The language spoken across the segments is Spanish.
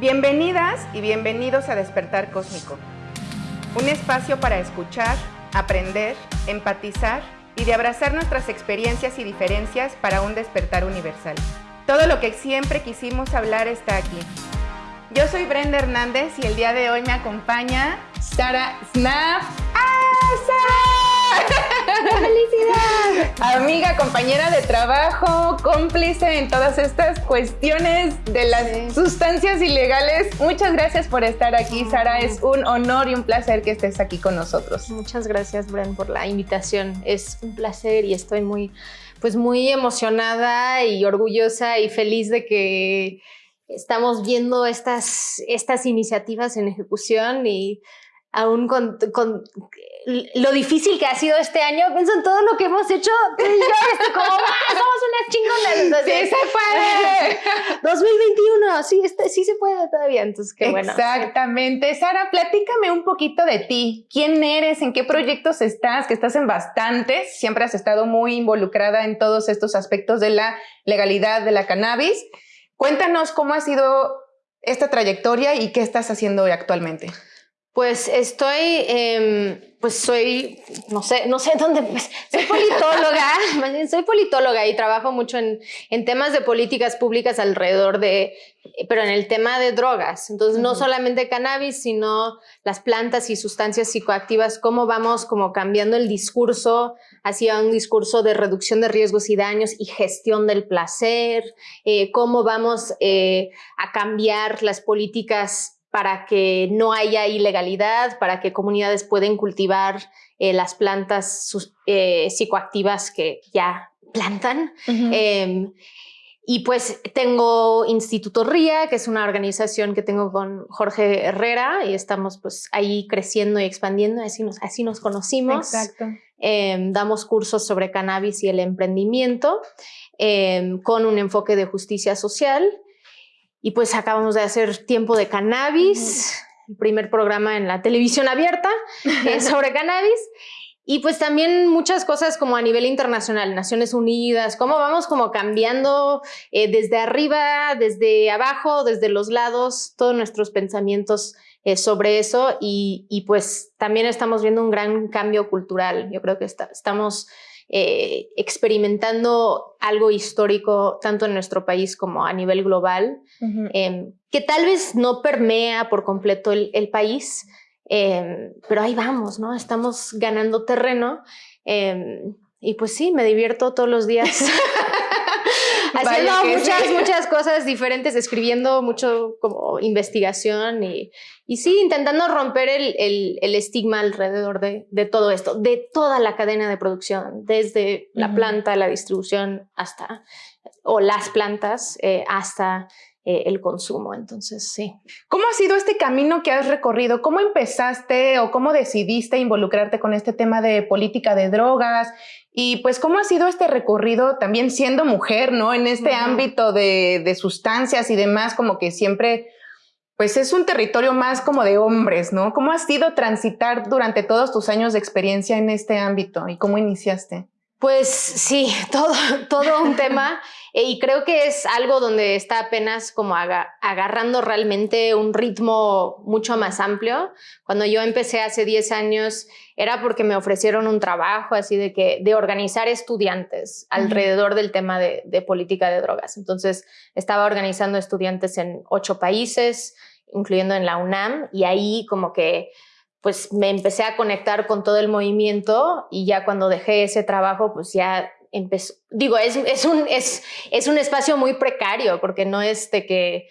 Bienvenidas y bienvenidos a Despertar Cósmico, un espacio para escuchar, aprender, empatizar y de abrazar nuestras experiencias y diferencias para un despertar universal. Todo lo que siempre quisimos hablar está aquí. Yo soy Brenda Hernández y el día de hoy me acompaña Sara Snap. ¡Ah, Sara! ¡Felicidad! Amiga, compañera de trabajo, cómplice en todas estas cuestiones de las sustancias ilegales. Muchas gracias por estar aquí, Sara. Es un honor y un placer que estés aquí con nosotros. Muchas gracias, Bren, por la invitación. Es un placer y estoy muy, pues muy emocionada y orgullosa y feliz de que estamos viendo estas, estas iniciativas en ejecución y aún con, con, lo difícil que ha sido este año, pienso en todo lo que hemos hecho tú y yo, como, somos unas chingonas. ¡Sí se puede! 2021, sí, este, sí se puede todavía, entonces qué bueno. Exactamente. Sara, platícame un poquito de ti. ¿Quién eres? ¿En qué proyectos estás? Que estás en bastantes. Siempre has estado muy involucrada en todos estos aspectos de la legalidad de la cannabis. Cuéntanos cómo ha sido esta trayectoria y qué estás haciendo hoy actualmente. Pues estoy, eh, pues soy, no sé, no sé dónde, pues, soy politóloga, soy politóloga y trabajo mucho en, en, temas de políticas públicas alrededor de, pero en el tema de drogas. Entonces, no solamente cannabis, sino las plantas y sustancias psicoactivas, cómo vamos como cambiando el discurso hacia un discurso de reducción de riesgos y daños y gestión del placer, eh, cómo vamos eh, a cambiar las políticas para que no haya ilegalidad, para que comunidades puedan cultivar eh, las plantas eh, psicoactivas que ya plantan. Em, y pues tengo Instituto RIA, que es una organización que tengo con Jorge Herrera y estamos pues ahí creciendo y expandiendo, así nos, así nos conocimos. Exacto. Em, damos cursos sobre cannabis y el emprendimiento em, con un enfoque de justicia social. Y pues acabamos de hacer Tiempo de Cannabis, el primer programa en la televisión abierta sobre cannabis. Y pues también muchas cosas como a nivel internacional, Naciones Unidas, cómo vamos como cambiando eh, desde arriba, desde abajo, desde los lados, todos nuestros pensamientos eh, sobre eso. Y, y, pues también estamos viendo un gran cambio cultural. Yo creo que estamos eh, experimentando algo histórico tanto en nuestro país como a nivel global, em, que tal vez no permea por completo el, país, em, pero ahí vamos, ¿no? Estamos ganando terreno em, y pues sí, me divierto todos los días. haciendo muchas, muchas cosas diferentes, escribiendo mucho como investigación y, y sí, intentando romper el, el, el estigma alrededor de, de, todo esto, de toda la cadena de producción, desde la planta, la distribución hasta, o las plantas, eh, hasta eh, el consumo. Entonces, sí. ¿Cómo ha sido este camino que has recorrido? ¿Cómo empezaste o cómo decidiste involucrarte con este tema de política de drogas? Y pues, ¿cómo ha sido este recorrido también siendo mujer, ¿no? En este ámbito de, de, sustancias y demás, como que siempre, pues es un territorio más como de hombres, ¿no? ¿Cómo ha sido transitar durante todos tus años de experiencia en este ámbito y cómo iniciaste? Pues sí, todo, todo un tema eh, y creo que es algo donde está apenas como agarrando realmente un ritmo mucho más amplio. Cuando yo empecé hace 10 años era porque me ofrecieron un trabajo así de que de organizar estudiantes alrededor del tema de, de política de drogas. Entonces estaba organizando estudiantes en ocho países, incluyendo en la UNAM, y ahí como que pues me empecé a conectar con todo el movimiento y ya cuando dejé ese trabajo, pues ya empezó, digo, es, es, un, es, es un espacio muy precario porque no es de que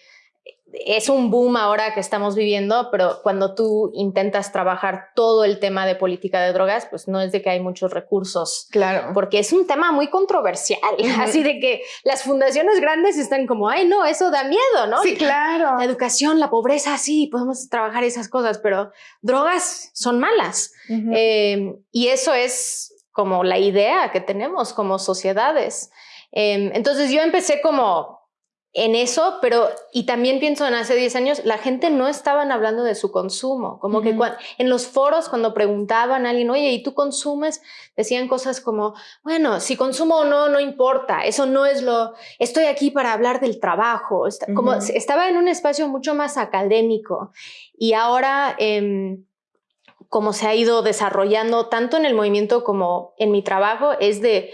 es un boom ahora que estamos viviendo, pero cuando tú intentas trabajar todo el tema de política de drogas, pues no es de que hay muchos recursos. Claro. Porque es un tema muy controversial. Así de que las fundaciones grandes están como, ay, no, eso da miedo, ¿no? Sí, claro. La educación, la pobreza, sí, podemos trabajar esas cosas, pero drogas son malas. eh, y eso es como la idea que tenemos como sociedades. Eh, entonces yo empecé como en eso, pero y también pienso en hace 10 años, la gente no estaban hablando de su consumo, como que en los foros cuando preguntaban a alguien, oye, ¿y tú consumes? Decían cosas como, bueno, si consumo o no, no importa, eso no es lo, estoy aquí para hablar del trabajo, como estaba en un espacio mucho más académico y ahora... Em, como se ha ido desarrollando tanto en el movimiento como en mi trabajo, es de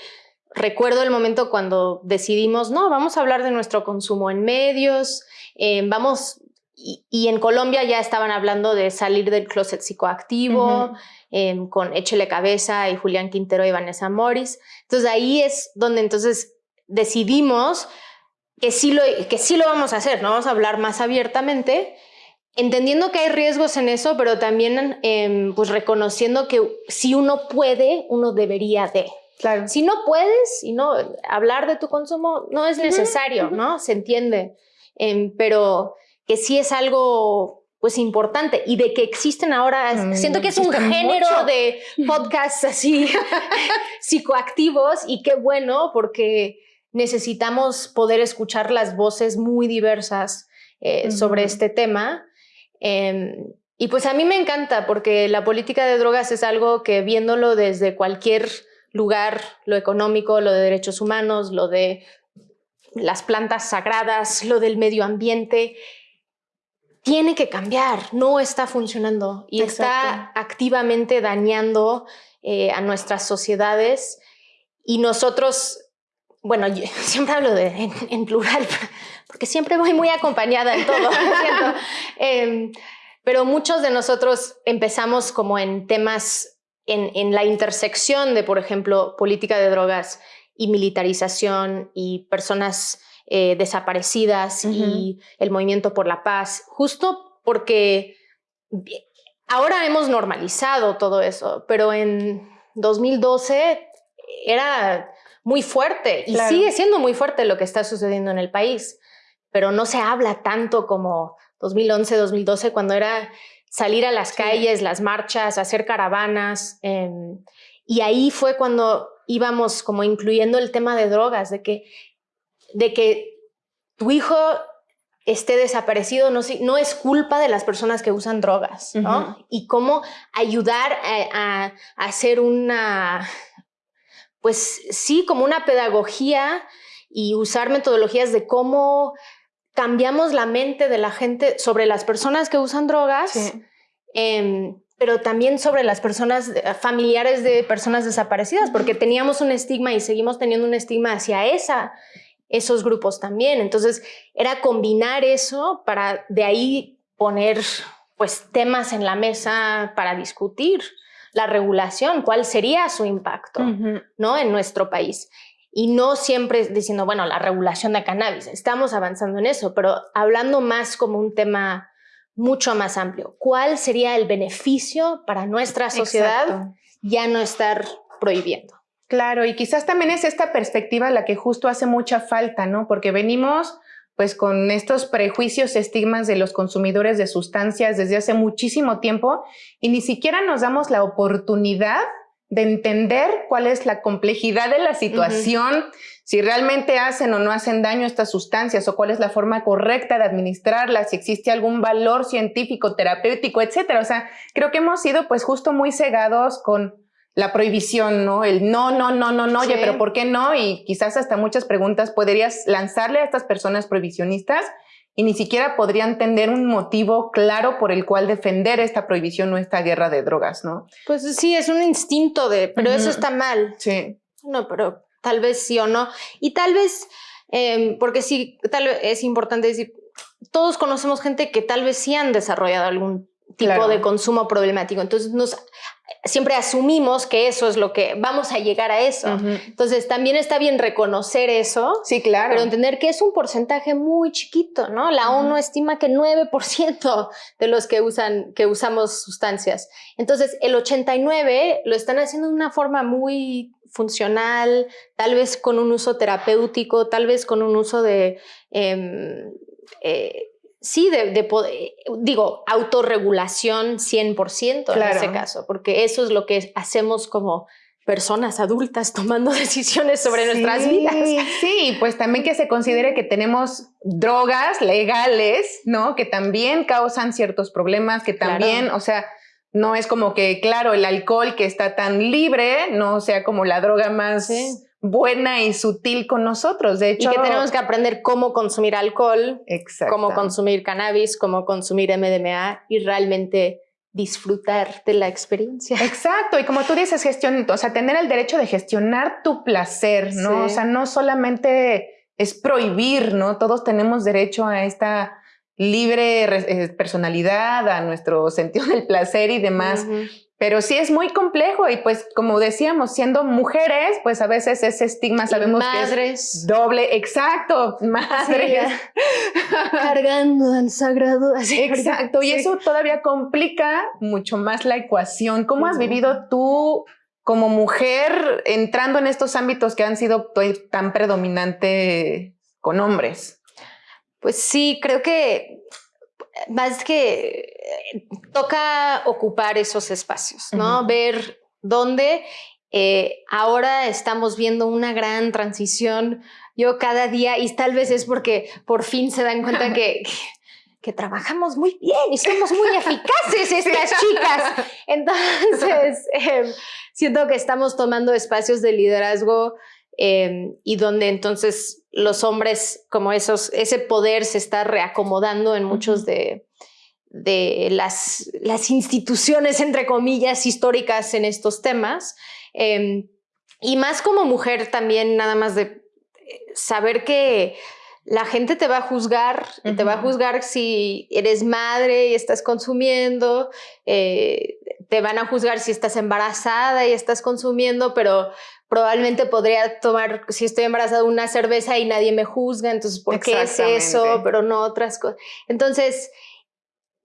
recuerdo el momento cuando decidimos, no, vamos a hablar de nuestro consumo en medios, eh, vamos, y, en Colombia ya estaban hablando de salir del closet psicoactivo, em, con Échele Cabeza y Julián Quintero y Vanessa Morris. Entonces ahí es donde entonces decidimos que sí lo, que sí lo vamos a hacer, ¿no? Vamos a hablar más abiertamente, entendiendo que hay riesgos en eso, pero también em, pues reconociendo que si uno puede, uno debería de. Claro. Si no puedes y no hablar de tu consumo no es necesario, ¿no? Se entiende. Em, pero que sí es algo pues importante y de que existen ahora, mm, siento que es un género de podcasts así psicoactivos y qué bueno porque necesitamos poder escuchar las voces muy diversas eh, sobre este tema. Em, y pues a mí me encanta porque la política de drogas es algo que viéndolo desde cualquier lugar, lo económico, lo de derechos humanos, lo de las plantas sagradas, lo del medio ambiente, tiene que cambiar, no está funcionando y está activamente dañando eh, a nuestras sociedades. Y nosotros, bueno, siempre hablo de, en, plural, porque siempre voy muy acompañada en todo, em, pero muchos de nosotros empezamos como en temas en, la intersección de, por ejemplo, política de drogas y militarización y personas eh, desaparecidas y el movimiento por la paz, justo porque ahora hemos normalizado todo eso, pero en 2012 era muy fuerte y sigue siendo muy fuerte lo que está sucediendo en el país, pero no se habla tanto como 2011, 2012, cuando era salir a las calles, las marchas, hacer caravanas. Em, y ahí fue cuando íbamos como incluyendo el tema de drogas, de que, de que tu hijo esté desaparecido no, no es culpa de las personas que usan drogas, ¿no? Y cómo ayudar a, a, hacer una, pues sí, como una pedagogía y usar metodologías de cómo cambiamos la mente de la gente sobre las personas que usan drogas, em, pero también sobre las personas eh, familiares de personas desaparecidas, porque teníamos un estigma y seguimos teniendo un estigma hacia esa, esos grupos también. Entonces, era combinar eso para de ahí poner pues temas en la mesa para discutir la regulación, cuál sería su impacto, ¿no? En nuestro país y no siempre diciendo, bueno, la regulación de cannabis, estamos avanzando en eso, pero hablando más como un tema mucho más amplio. ¿Cuál sería el beneficio para nuestra sociedad ya no estar prohibiendo? Claro, y quizás también es esta perspectiva la que justo hace mucha falta, ¿no? Porque venimos pues con estos prejuicios, estigmas de los consumidores de sustancias desde hace muchísimo tiempo y ni siquiera nos damos la oportunidad de entender cuál es la complejidad de la situación, si realmente hacen o no hacen daño estas sustancias o cuál es la forma correcta de administrarlas, si existe algún valor científico, terapéutico, etcétera. O sea, creo que hemos sido pues justo muy cegados con la prohibición, ¿no? El no, no, no, no, no, oye, pero ¿por qué no? Y quizás hasta muchas preguntas podrías lanzarle a estas personas prohibicionistas y ni siquiera podrían tener un motivo claro por el cual defender esta prohibición o esta guerra de drogas, ¿no? Pues sí, es un instinto de, pero eso está mal. Sí. No, pero tal vez sí o no. Y tal vez, em, porque sí, tal vez es importante decir, todos conocemos gente que tal vez sí han desarrollado algún tipo de consumo problemático. Entonces nos siempre asumimos que eso es lo que vamos a llegar a eso. Entonces también está bien reconocer eso. Sí, claro. Pero entender que es un porcentaje muy chiquito, ¿no? La ONU estima que 9% de los que usan que usamos sustancias. Entonces, el 89 lo están haciendo de una forma muy funcional, tal vez con un uso terapéutico, tal vez con un uso de em, eh, sí, de, poder, digo, autorregulación 100% en ese caso, porque eso es lo que hacemos como personas adultas tomando decisiones sobre nuestras vidas. Sí, pues también que se considere que tenemos drogas legales, ¿no? Que también causan ciertos problemas, que también, o sea, no es como que, claro, el alcohol que está tan libre, no sea como la droga más buena y sutil con nosotros. De hecho, y que tenemos que aprender cómo consumir alcohol, cómo consumir cannabis, cómo consumir MDMA y realmente disfrutar de la experiencia. Exacto, y como tú dices, gestión, o sea, tener el derecho de gestionar tu placer, ¿no? O sea, no solamente es prohibir, ¿no? Todos tenemos derecho a esta libre eh, personalidad, a nuestro sentido del placer y demás. Pero sí es muy complejo y pues como decíamos, siendo mujeres, pues a veces ese estigma sabemos que es doble, exacto, madres. cargando al sagrado. exacto, y eso todavía complica mucho más la ecuación. ¿Cómo has vivido tú como mujer entrando en estos ámbitos que han sido tan predominante con hombres? Pues sí, creo que más que eh, toca ocupar esos espacios, ¿no? Ver dónde eh, ahora estamos viendo una gran transición. Yo cada día, y tal vez es porque por fin se dan cuenta que, que, trabajamos muy bien y somos muy eficaces estas chicas. Entonces, em, siento que estamos tomando espacios de liderazgo em, y donde entonces los hombres, como esos, ese poder se está reacomodando en muchos de, de las, las, instituciones, entre comillas, históricas en estos temas. Em, y más como mujer también, nada más de saber que la gente te va a juzgar, te va a juzgar si eres madre y estás consumiendo, eh, te van a juzgar si estás embarazada y estás consumiendo, pero probablemente podría tomar, si estoy embarazada, una cerveza y nadie me juzga, entonces, ¿por qué es eso? Pero no otras cosas. Entonces,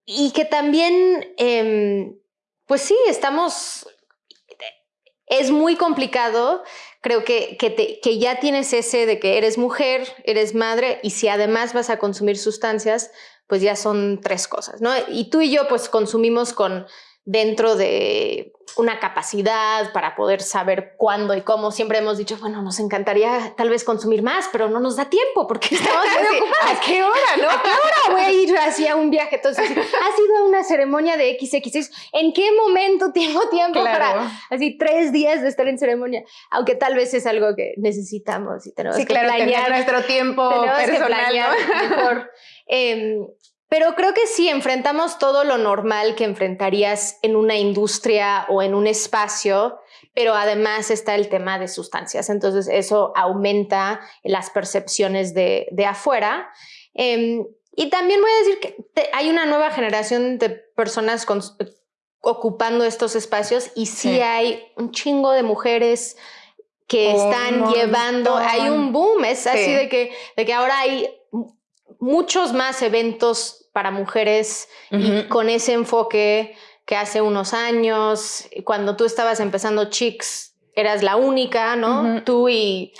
y que también, em, pues sí, estamos, es muy complicado, creo que, que, que ya tienes ese de que eres mujer, eres madre, y si además vas a consumir sustancias, pues ya son tres cosas, ¿no? Y tú y yo pues consumimos con dentro de una capacidad para poder saber cuándo y cómo. Siempre hemos dicho, bueno, nos encantaría tal vez consumir más, pero no nos da tiempo porque estamos muy ocupados. ¿A qué hora, no? ¿A qué hora voy a ir así a un viaje? Entonces, ha sido una ceremonia de XX. ¿En qué momento tengo tiempo para así tres días de estar en ceremonia? Aunque tal vez es algo que necesitamos y tenemos que planear. nuestro tiempo personal. mejor. Em, pero creo que sí, enfrentamos todo lo normal que enfrentarías en una industria o en un espacio, pero además está el tema de sustancias. Entonces eso aumenta las percepciones de, afuera. Em, y también voy a decir que hay una nueva generación de personas ocupando estos espacios y sí, hay un chingo de mujeres que están llevando, hay un boom, es así de que, de que ahora hay muchos más eventos para mujeres y con ese enfoque que hace unos años, cuando tú estabas empezando Chicks, eras la única, ¿no? Tú y,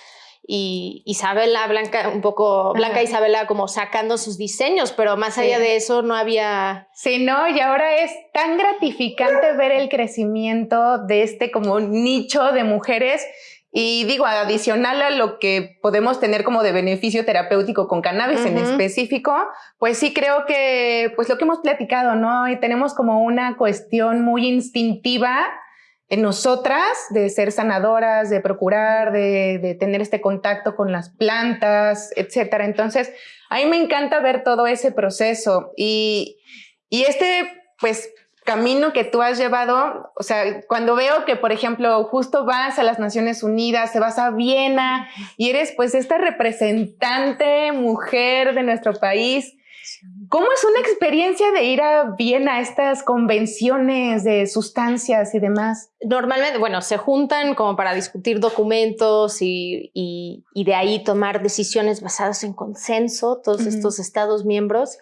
y, Isabela Blanca, un poco Blanca Isabela como sacando sus diseños, pero más allá de eso no había... Sí, no, y ahora es tan gratificante ver el crecimiento de este como nicho de mujeres y digo, adicional a lo que podemos tener como de beneficio terapéutico con cannabis en específico, pues sí creo que, pues lo que hemos platicado, ¿no? Y tenemos como una cuestión muy instintiva en nosotras de ser sanadoras, de procurar, de, de tener este contacto con las plantas, etcétera. Entonces, a mí me encanta ver todo ese proceso y, y este, pues, camino que tú has llevado, o sea, cuando veo que, por ejemplo, justo vas a las Naciones Unidas, te vas a Viena y eres pues esta representante mujer de nuestro país, ¿cómo es una experiencia de ir a Viena a estas convenciones de sustancias y demás? Normalmente, bueno, se juntan como para discutir documentos y, y, de ahí tomar decisiones basadas en consenso, todos estos estados miembros.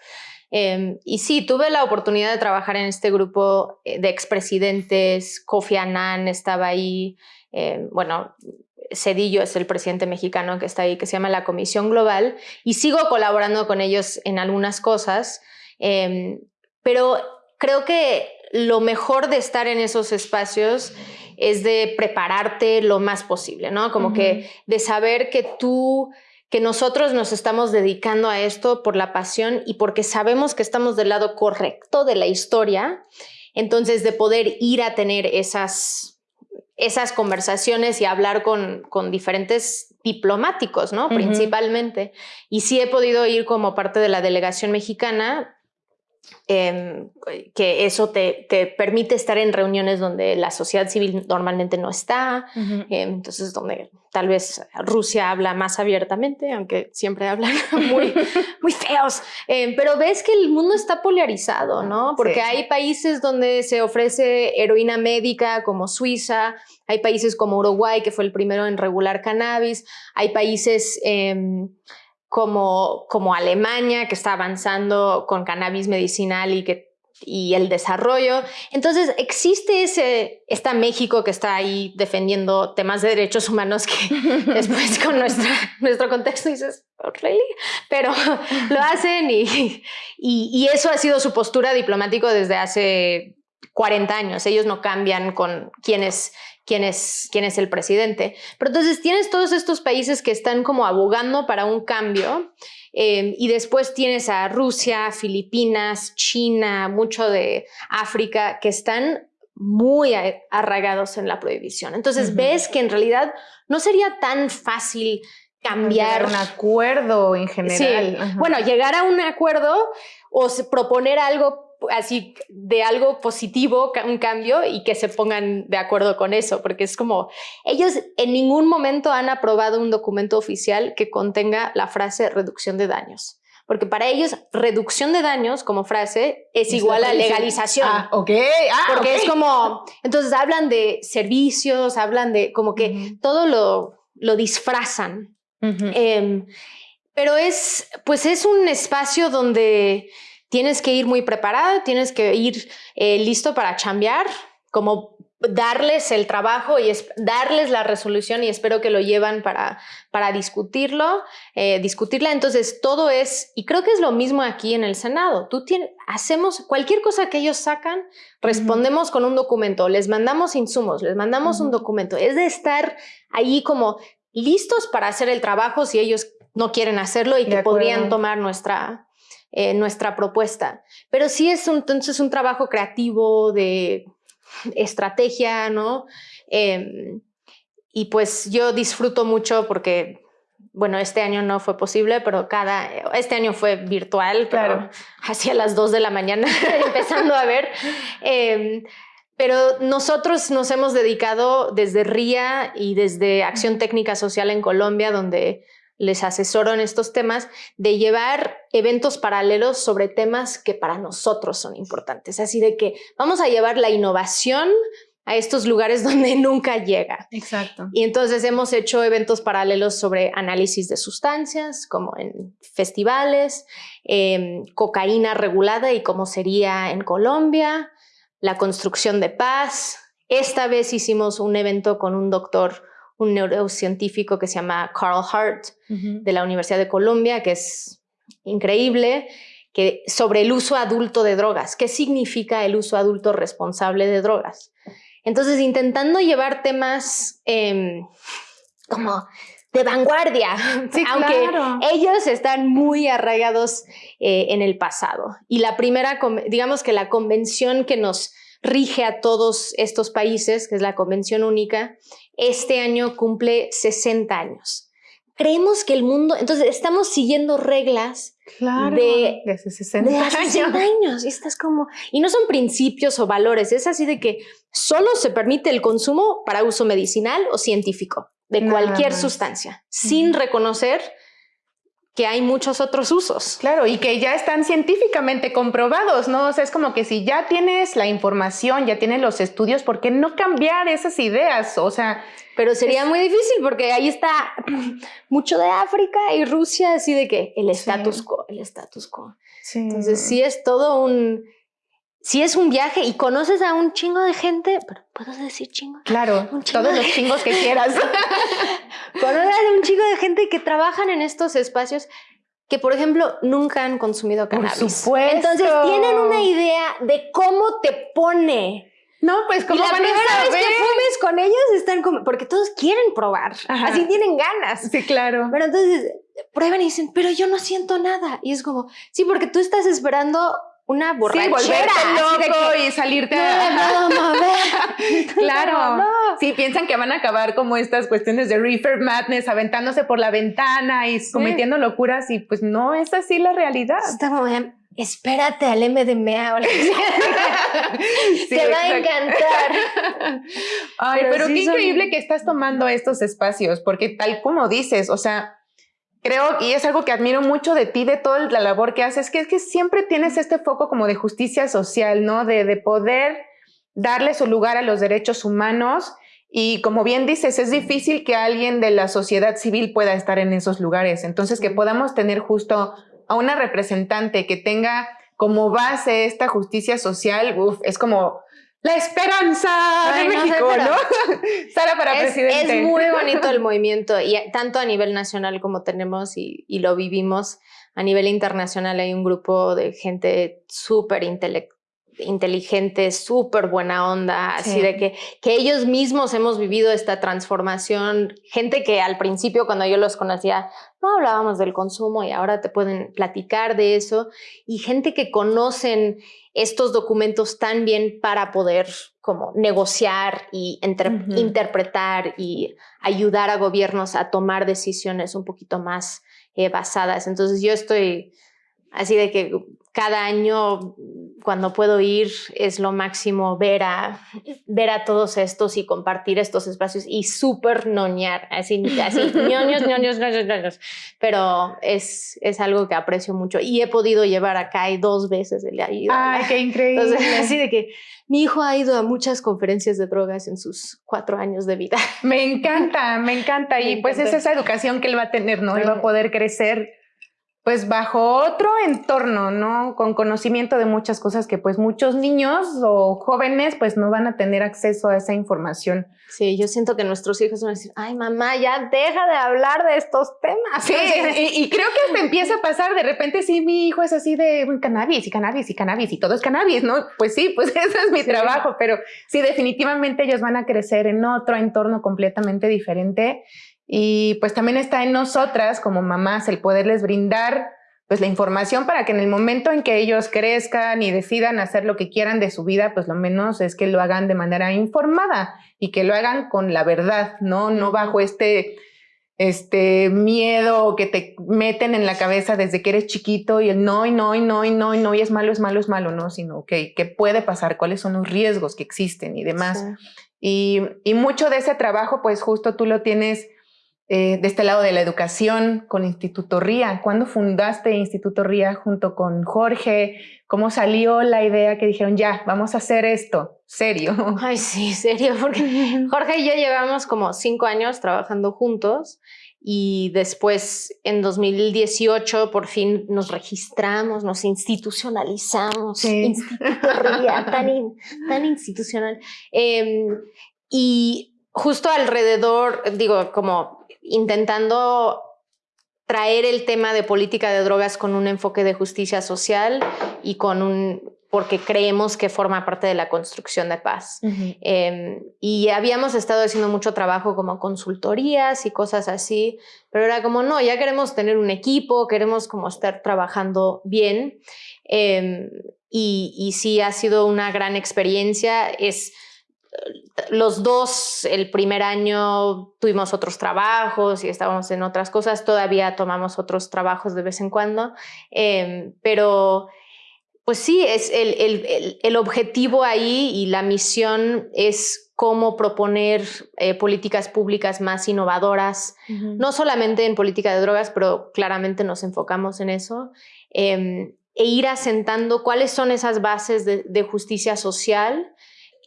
Em, y sí, tuve la oportunidad de trabajar en este grupo eh, de expresidentes, Kofi Annan estaba ahí, em, bueno, Cedillo es el presidente mexicano que está ahí, que se llama la Comisión Global, y sigo colaborando con ellos en algunas cosas, em, pero creo que lo mejor de estar en esos espacios es de prepararte lo más posible, ¿no? Como que de saber que tú que nosotros nos estamos dedicando a esto por la pasión y porque sabemos que estamos del lado correcto de la historia, entonces de poder ir a tener esas, esas conversaciones y hablar con, con diferentes diplomáticos, ¿no? Principalmente. Y sí he podido ir como parte de la delegación mexicana Em, que eso te, permite estar en reuniones donde la sociedad civil normalmente no está, em, entonces donde tal vez Rusia habla más abiertamente, aunque siempre hablan muy, muy feos, em, pero ves que el mundo está polarizado, ¿no? Porque hay países donde se ofrece heroína médica como Suiza, hay países como Uruguay, que fue el primero en regular cannabis, hay países como, como Alemania, que está avanzando con cannabis medicinal y que y el desarrollo. Entonces existe ese, está México que está ahí defendiendo temas de derechos humanos que después con nuestra, nuestro contexto dices, oh, ¿really? Pero lo hacen y, y, y, eso ha sido su postura diplomático desde hace 40 años. Ellos no cambian con quienes quién es, quién es el presidente. Pero entonces tienes todos estos países que están como abogando para un cambio eh, y después tienes a Rusia, Filipinas, China, mucho de África que están muy arraigados en la prohibición. Entonces ves que en realidad no sería tan fácil cambiar un acuerdo en general. Bueno, llegar a un acuerdo o proponer algo así de algo positivo, un cambio y que se pongan de acuerdo con eso, porque es como ellos en ningún momento han aprobado un documento oficial que contenga la frase reducción de daños. Porque para ellos, reducción de daños como frase es, igual a legalización. Ah, ok. Ah, porque es como, entonces hablan de servicios, hablan de como que todo lo, lo disfrazan. Em, pero es, pues es un espacio donde tienes que ir muy preparado, tienes que ir eh, listo para chambear, como darles el trabajo y darles la resolución y espero que lo llevan para, para discutirlo, eh, discutirla. Entonces, todo es, y creo que es lo mismo aquí en el Senado. Tú tienes, hacemos cualquier cosa que ellos sacan, respondemos con un documento, les mandamos insumos, les mandamos un documento. Es de estar ahí como listos para hacer el trabajo si ellos no quieren hacerlo y que podrían tomar nuestra, eh, nuestra propuesta. Pero sí es un, entonces un trabajo creativo de estrategia, ¿no? Em, y pues yo disfruto mucho porque, bueno, este año no fue posible, pero cada, este año fue virtual, claro. hacia las 2 de la mañana empezando a ver. Em, pero nosotros nos hemos dedicado desde RIA y desde Acción Técnica Social en Colombia, donde les asesoro en estos temas, de llevar eventos paralelos sobre temas que para nosotros son importantes. Así de que vamos a llevar la innovación a estos lugares donde nunca llega. Exacto. Y entonces hemos hecho eventos paralelos sobre análisis de sustancias, como en festivales, em, cocaína regulada y cómo sería en Colombia, la construcción de paz. Esta vez hicimos un evento con un doctor un neurocientífico que se llama Carl Hart de la Universidad de Columbia, que es increíble, que sobre el uso adulto de drogas. ¿Qué significa el uso adulto responsable de drogas? Entonces, intentando llevar temas em, como de vanguardia, aunque ellos están muy arraigados eh, en el pasado. Y la primera, digamos que la convención que nos rige a todos estos países, que es la Convención Única, este año cumple 60 años. Creemos que el mundo, entonces estamos siguiendo reglas de, hace 60, años. Y estás como, y no son principios o valores, es así de que solo se permite el consumo para uso medicinal o científico de cualquier sustancia, sin reconocer que hay muchos otros usos. Claro, y que ya están científicamente comprobados, ¿no? O sea, es como que si ya tienes la información, ya tienes los estudios, ¿por qué no cambiar esas ideas? O sea... Pero sería muy difícil porque ahí está mucho de África y Rusia, así de que el status quo, el status quo. Entonces sí es todo un si es un viaje y conoces a un chingo de gente, pero puedo decir chingo. Claro, todos los chingos que quieras. conoces a un chingo de gente que trabajan en estos espacios que, por ejemplo, nunca han consumido cannabis. Por supuesto. Entonces tienen una idea de cómo te pone No, pues como la primera vez que fumes con ellos están como, porque todos quieren probar, así tienen ganas. Sí, claro. Pero entonces prueban y dicen, pero yo no siento nada. Y es como, sí, porque tú estás esperando una borrachera. Sí, volverte loco y salirte a... claro. Sí, piensan que van a acabar como estas cuestiones de reefer madness, aventándose por la ventana y cometiendo locuras y pues no es así la realidad. Está como, espérate al MDMA o Te va a encantar. Ay, pero, qué increíble que estás tomando estos espacios, porque tal como dices, o sea, creo, y es algo que admiro mucho de ti, de toda la labor que haces, que es que siempre tienes este foco como de justicia social, ¿no? De, de poder darle su lugar a los derechos humanos. Y como bien dices, es difícil que alguien de la sociedad civil pueda estar en esos lugares. Entonces, que podamos tener justo a una representante que tenga como base esta justicia social, es como la esperanza de México, ¿no? Sara para es, presidente. Es muy bonito el movimiento, y tanto a nivel nacional como tenemos y, y lo vivimos, a nivel internacional hay un grupo de gente súper inteligente, súper buena onda, así de que, que ellos mismos hemos vivido esta transformación, gente que al principio cuando yo los conocía no hablábamos del consumo y ahora te pueden platicar de eso, y gente que conocen estos documentos tan bien para poder como negociar y interpretar y ayudar a gobiernos a tomar decisiones un poquito más eh, basadas. Entonces yo estoy así de que cada año cuando puedo ir es lo máximo ver a, ver a todos estos y compartir estos espacios y súper noñar, así, así ñoños, ñoños, ñoños, ñoños. Pero es, es algo que aprecio mucho y he podido llevar acá dos veces el ido. ¡Ay, qué increíble! Entonces, así de que mi hijo ha ido a muchas conferencias de drogas en sus cuatro años de vida. Me encanta, me encanta. y pues es esa educación que él va a tener, ¿no? Él va a poder crecer pues bajo otro entorno, ¿no? Con conocimiento de muchas cosas que pues muchos niños o jóvenes pues no van a tener acceso a esa información. Sí, yo siento que nuestros hijos van a decir, ay mamá, ya deja de hablar de estos temas. Sí, y, creo que hasta empieza a pasar, de repente sí, mi hijo es así de cannabis y cannabis y cannabis y todo es cannabis, ¿no? Pues sí, pues ese es mi trabajo, pero sí, definitivamente ellos van a crecer en otro entorno completamente diferente y pues también está en nosotras como mamás el poderles brindar pues la información para que en el momento en que ellos crezcan y decidan hacer lo que quieran de su vida, pues lo menos es que lo hagan de manera informada y que lo hagan con la verdad, ¿no? No bajo este, este miedo que te meten en la cabeza desde que eres chiquito y el no y no y no y no y no y es malo, es malo, es malo, no, sino que qué puede pasar, cuáles son los riesgos que existen y demás. Y, y mucho de ese trabajo, pues justo tú lo tienes eh, de este lado de la educación con Instituto RIA. ¿Cuándo fundaste Instituto RIA junto con Jorge? ¿Cómo salió la idea que dijeron, ya, vamos a hacer esto? Serio. Ay, sí, serio, porque Jorge y yo llevamos como cinco años trabajando juntos y después en 2018 por fin nos registramos, nos institucionalizamos. Instituto RIA, tan, tan institucional. Em, y justo alrededor, digo, como intentando traer el tema de política de drogas con un enfoque de justicia social y con un porque creemos que forma parte de la construcción de paz. Em, y habíamos estado haciendo mucho trabajo como consultorías y cosas así, pero era como, no, ya queremos tener un equipo, queremos como estar trabajando bien. Em, y, y sí ha sido una gran experiencia. Es los dos, el primer año tuvimos otros trabajos y estábamos en otras cosas, todavía tomamos otros trabajos de vez en cuando, em, pero pues sí, es el, objetivo ahí y la misión es cómo proponer eh, políticas públicas más innovadoras, no solamente en política de drogas, pero claramente nos enfocamos en eso, em, e ir asentando cuáles son esas bases de justicia social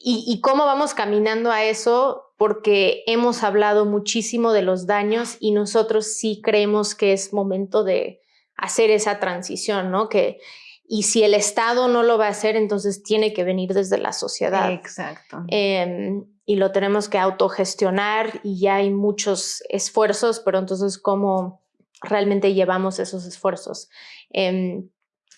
y, cómo vamos caminando a eso, porque hemos hablado muchísimo de los daños y nosotros sí creemos que es momento de hacer esa transición, ¿no? Que, y si el Estado no lo va a hacer, entonces tiene que venir desde la sociedad. Exacto. Em, y lo tenemos que autogestionar y ya hay muchos esfuerzos, pero entonces cómo realmente llevamos esos esfuerzos. Em,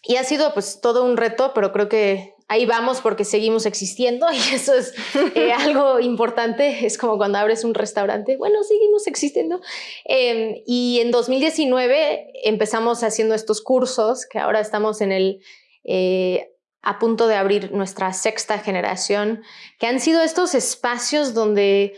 y ha sido pues todo un reto, pero creo que ahí vamos porque seguimos existiendo y eso es eh, algo importante. Es como cuando abres un restaurante, bueno, seguimos existiendo. Em, y en 2019 empezamos haciendo estos cursos que ahora estamos en el... Eh, a punto de abrir nuestra sexta generación, que han sido estos espacios donde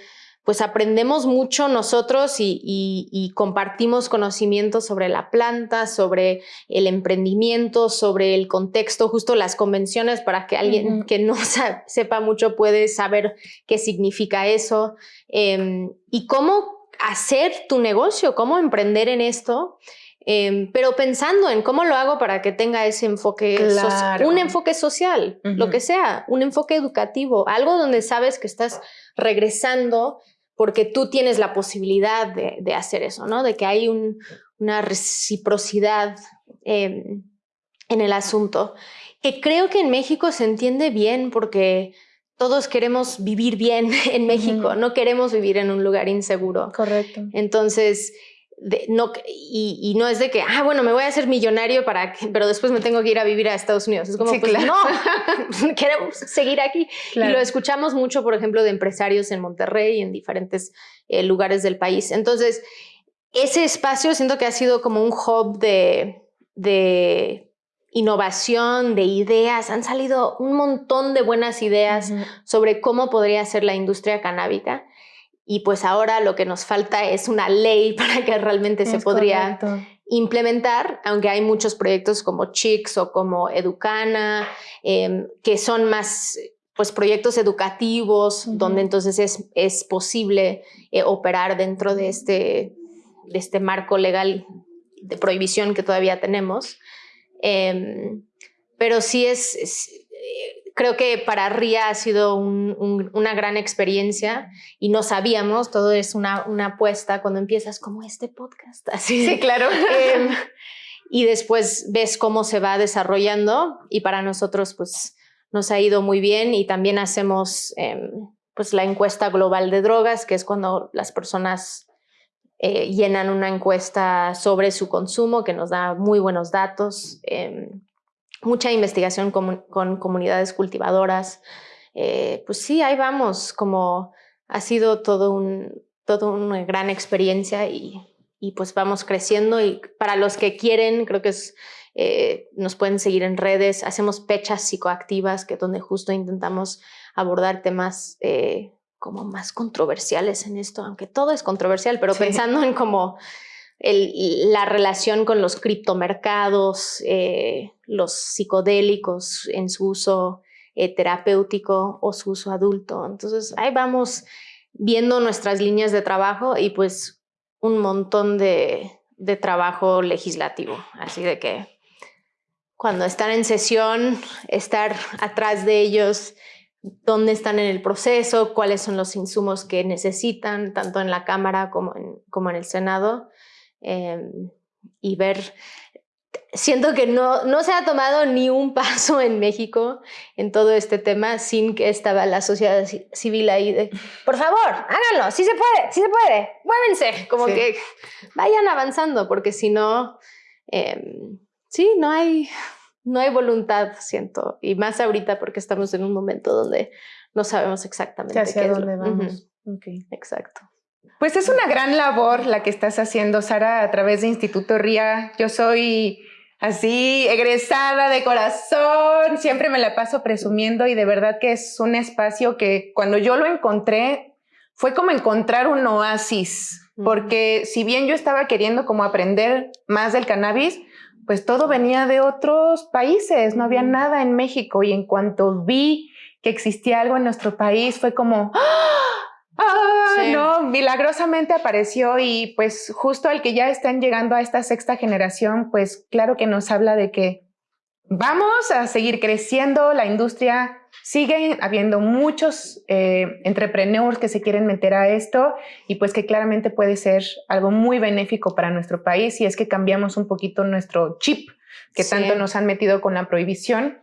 pues aprendemos mucho nosotros y, compartimos conocimientos sobre la planta, sobre el emprendimiento, sobre el contexto, justo las convenciones para que alguien que no sepa mucho puede saber qué significa eso. Em, y cómo hacer tu negocio, cómo emprender en esto. Em, pero pensando en cómo lo hago para que tenga ese enfoque, un enfoque social, lo que sea, un enfoque educativo, algo donde sabes que estás regresando porque tú tienes la posibilidad de, hacer eso, ¿no? De que hay una reciprocidad em, en el asunto, que creo que en México se entiende bien porque todos queremos vivir bien en México, no queremos vivir en un lugar inseguro. Correcto. Entonces, no, y, no es de que, ah, bueno, me voy a hacer millonario para que, pero después me tengo que ir a vivir a Estados Unidos. Es como, pues no, queremos seguir aquí. Y lo escuchamos mucho, por ejemplo, de empresarios en Monterrey y en diferentes eh, lugares del país. Entonces, ese espacio siento que ha sido como un hub de, de innovación, de ideas. Han salido un montón de buenas ideas sobre cómo podría ser la industria canábica. Y pues ahora lo que nos falta es una ley para que realmente se podría implementar, aunque hay muchos proyectos como Chicks o como Educana, em, que son más pues proyectos educativos, donde entonces es, es posible eh, operar dentro de este, de este marco legal de prohibición que todavía tenemos. Em, pero sí es creo que para RIA ha sido una gran experiencia y no sabíamos, todo es una, una apuesta cuando empiezas como este podcast. Así, sí, claro. Em, y después ves cómo se va desarrollando y para nosotros pues nos ha ido muy bien y también hacemos em, pues la encuesta global de drogas, que es cuando las personas eh, llenan una encuesta sobre su consumo que nos da muy buenos datos. Mucha investigación con, comunidades cultivadoras. Eh, pues sí, ahí vamos, como ha sido todo un, todo una gran experiencia y, y, pues vamos creciendo y para los que quieren, creo que es, eh, nos pueden seguir en redes, hacemos pechas psicoactivas, que donde justo intentamos abordar temas eh, como más controversiales en esto, aunque todo es controversial, pero pensando en como la relación con los criptomercados, eh, los psicodélicos en su uso eh, terapéutico o su uso adulto. Entonces ahí vamos viendo nuestras líneas de trabajo y pues un montón de, trabajo legislativo. Así de que cuando están en sesión, estar atrás de ellos, dónde están en el proceso, cuáles son los insumos que necesitan, tanto en la Cámara como en el Senado. Em, y ver, siento que no, no se ha tomado ni un paso en México en todo este tema sin que estaba la sociedad civil ahí de, por favor, háganlo, sí se puede, sí se puede, muévense, como que vayan avanzando, porque si no, em, sí, no hay, no hay voluntad, siento, y más ahorita porque estamos en un momento donde no sabemos exactamente hacia dónde vamos. Exacto. Pues es una gran labor la que estás haciendo, Sara, a través de Instituto RIA. Yo soy así, egresada de corazón, siempre me la paso presumiendo y de verdad que es un espacio que cuando yo lo encontré fue como encontrar un oasis, porque si bien yo estaba queriendo como aprender más del cannabis, pues todo venía de otros países, no había nada en México y en cuanto vi que existía algo en nuestro país fue como... ¡ah! Ah, no, milagrosamente apareció y pues justo al que ya están llegando a esta sexta generación, pues claro que nos habla de que vamos a seguir creciendo, la industria sigue habiendo muchos eh, entrepreneurs que se quieren meter a esto y pues que claramente puede ser algo muy benéfico para nuestro país si es que cambiamos un poquito nuestro chip que tanto nos han metido con la prohibición.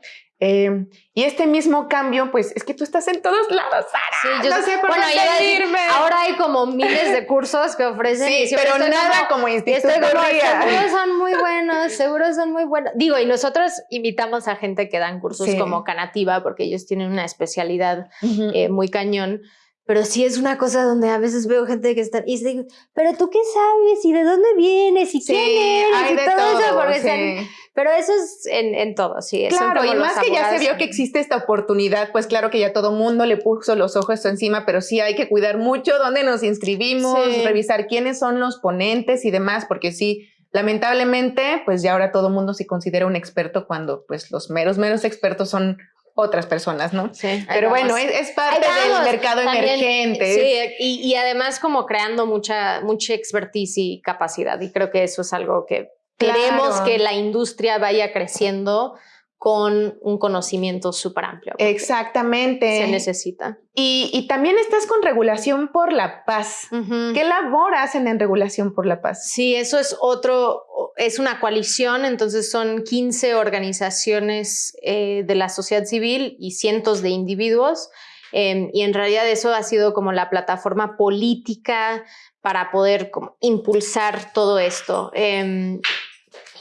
Eh, y este mismo cambio, pues es que tú estás en todos lados, Sara. Sí, yo no sé por bueno, dónde irme. ahora hay como miles de cursos que ofrecen. y Sí, siempre pero nada como- como y Instituto seguros son muy buenos, seguros son muy buenos. Digo, y nosotros invitamos a gente que dan cursos Sí. como Canativa, porque ellos tienen una especialidad Ujú. eh, muy cañón. Pero sí es una cosa donde a veces veo gente que está y digo, pero tú qué sabes y de dónde vienes y Sí, quién eres y todo, todo. eso, porque sí. están- pero eso es en, en todo, sí. Claro, y más que ya se vio que existe esta oportunidad, pues claro que ya todo mundo le puso los ojos encima, pero sí hay que cuidar mucho dónde nos inscribimos, Sí. revisar quiénes son los ponentes y demás, porque sí, lamentablemente, pues ya ahora todo mundo se considera un experto cuando pues los meros, meros expertos son otras personas, ¿no? Sí, Pero bueno, es, es parte del mercado También, emergente. Sí, y, y además como creando mucha, mucha expertise y capacidad. Y creo que eso es algo que Claro. queremos que la industria vaya creciendo con un conocimiento súper amplio. Exactamente. Se necesita. Y, y también estás con regulación por la paz. Ujú. ¿Qué labor hacen en regulación por la paz? Sí, eso es otro, es una coalición, entonces son 15 organizaciones eh, de la sociedad civil y cientos de individuos. eh, y en realidad eso ha sido como la plataforma política para poder como impulsar todo esto. Eh,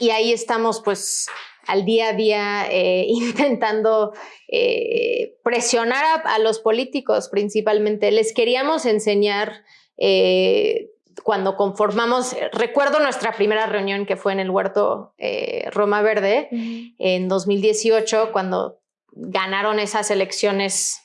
y ahí estamos pues al día a día eh, intentando eh, presionar a, a los políticos principalmente. Les queríamos enseñar eh, cuando conformamos, recuerdo nuestra primera reunión que fue en el huerto Roma Verde en 2018, cuando ganaron esas elecciones,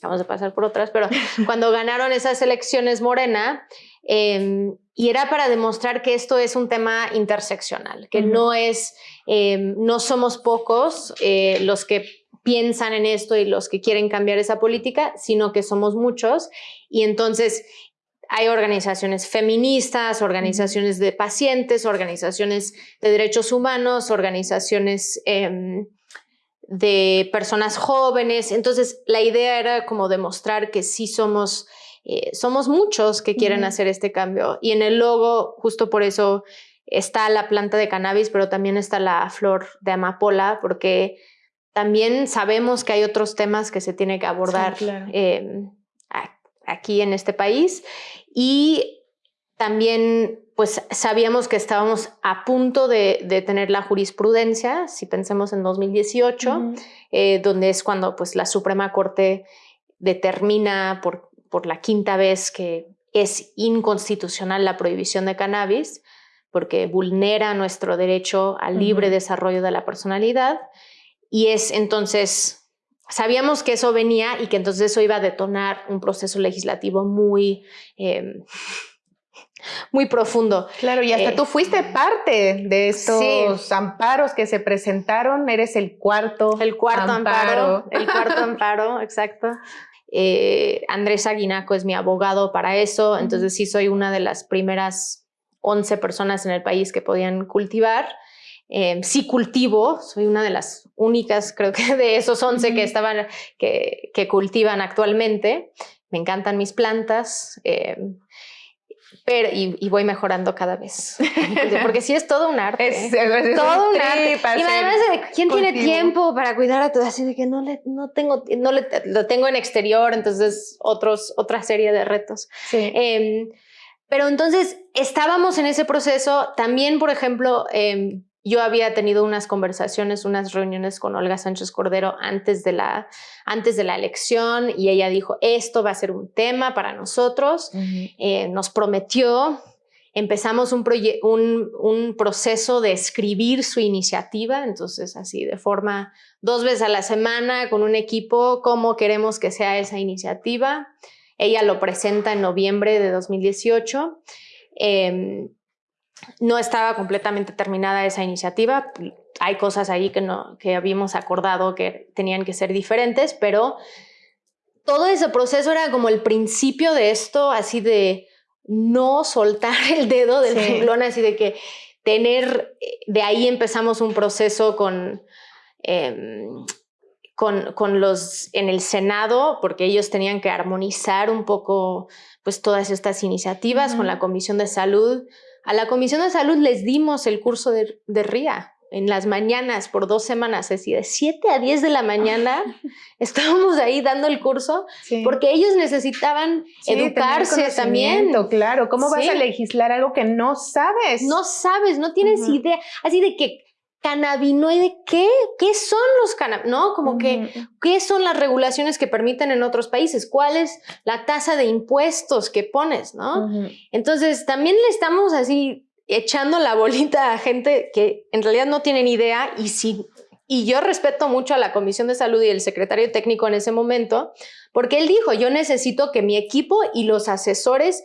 vamos a pasar por otras, pero cuando ganaron esas elecciones Morena, eh, y era para demostrar que esto es un tema interseccional, que no es, eh, no somos pocos eh, los que piensan en esto y los que quieren cambiar esa política, sino que somos muchos. Y entonces hay organizaciones feministas, organizaciones de pacientes, organizaciones de derechos humanos, organizaciones em, de personas jóvenes. Entonces, la idea era como demostrar que sí somos, eh, somos muchos que quieren hacer este cambio. Y en el logo, justo por eso está la planta de cannabis, pero también está la flor de amapola, porque también sabemos que hay otros temas que se tiene que abordar claro. eh, a- aquí en este país. Y también, pues sabíamos que estábamos a punto de, de tener la jurisprudencia, si pensemos en 2018, Ujú. eh, donde es cuando pues, la Suprema Corte determina por, por la quinta vez que es inconstitucional la prohibición de cannabis, porque vulnera nuestro derecho al libre desarrollo de la personalidad. Y es entonces, sabíamos que eso venía y que entonces eso iba a detonar un proceso legislativo muy, eh, muy profundo. Claro, y hasta Eh, tú fuiste parte de estos amparos que se presentaron. Eres el cuarto. El cuarto amparo. Amparo. el cuarto amparo, exacto. Eh, Andrés Aguinaco es mi abogado para eso, entonces sí soy una de las primeras 11 personas en el país que podían cultivar. Eh, sí cultivo, soy una de las únicas, creo que de esos 11 que estaban, que, que cultivan actualmente. Me encantan mis plantas. eh, pero, y, y voy mejorando cada vez. Porque sí es todo un arte. Es, es todo un trip arte. Y además de quién tiene cultivo. tiempo para cuidar a todo, así de que no le, no tengo, no le, lo tengo en exterior, entonces otros, otra serie de retos. Sí. Em, pero entonces estábamos en ese proceso. También, por ejemplo, em, yo había tenido unas conversaciones, unas reuniones con Olga Sánchez Cordero antes de, la, antes de la elección y ella dijo, esto va a ser un tema para nosotros. Eh, nos prometió, empezamos un, proye- un, un proceso de escribir su iniciativa, entonces así de forma dos veces a la semana con un equipo, cómo queremos que sea esa iniciativa. Ella lo presenta en noviembre de 2018. Eh, no estaba completamente terminada esa iniciativa. Hay cosas ahí que, no, que habíamos acordado que tenían que ser diferentes, pero todo ese proceso era como el principio de esto, así de no soltar el dedo del Sí. renglón, así de que tener, de ahí empezamos un proceso con, em, con, con los en el Senado, porque ellos tenían que armonizar un poco pues todas estas iniciativas con la Comisión de Salud. A la Comisión de Salud les dimos el curso de, de RIA. en las mañanas por dos semanas, es decir, de 7 a 10 de la mañana estábamos ahí dando el curso porque ellos necesitaban educarse también. Claro, ¿cómo vas a legislar algo que no sabes? No sabes, no tienes idea. Así de que cannabinoide, ¿qué? ¿Qué son los cannabinoides? ¿No? Como que, ¿qué son las regulaciones que permiten en otros países? ¿Cuál es la tasa de impuestos que pones? ¿No? Entonces, también le estamos así echando la bolita a gente que en realidad no tienen idea y sí. Y yo respeto mucho a la Comisión de Salud y el secretario técnico en ese momento, porque él dijo, yo necesito que mi equipo y los asesores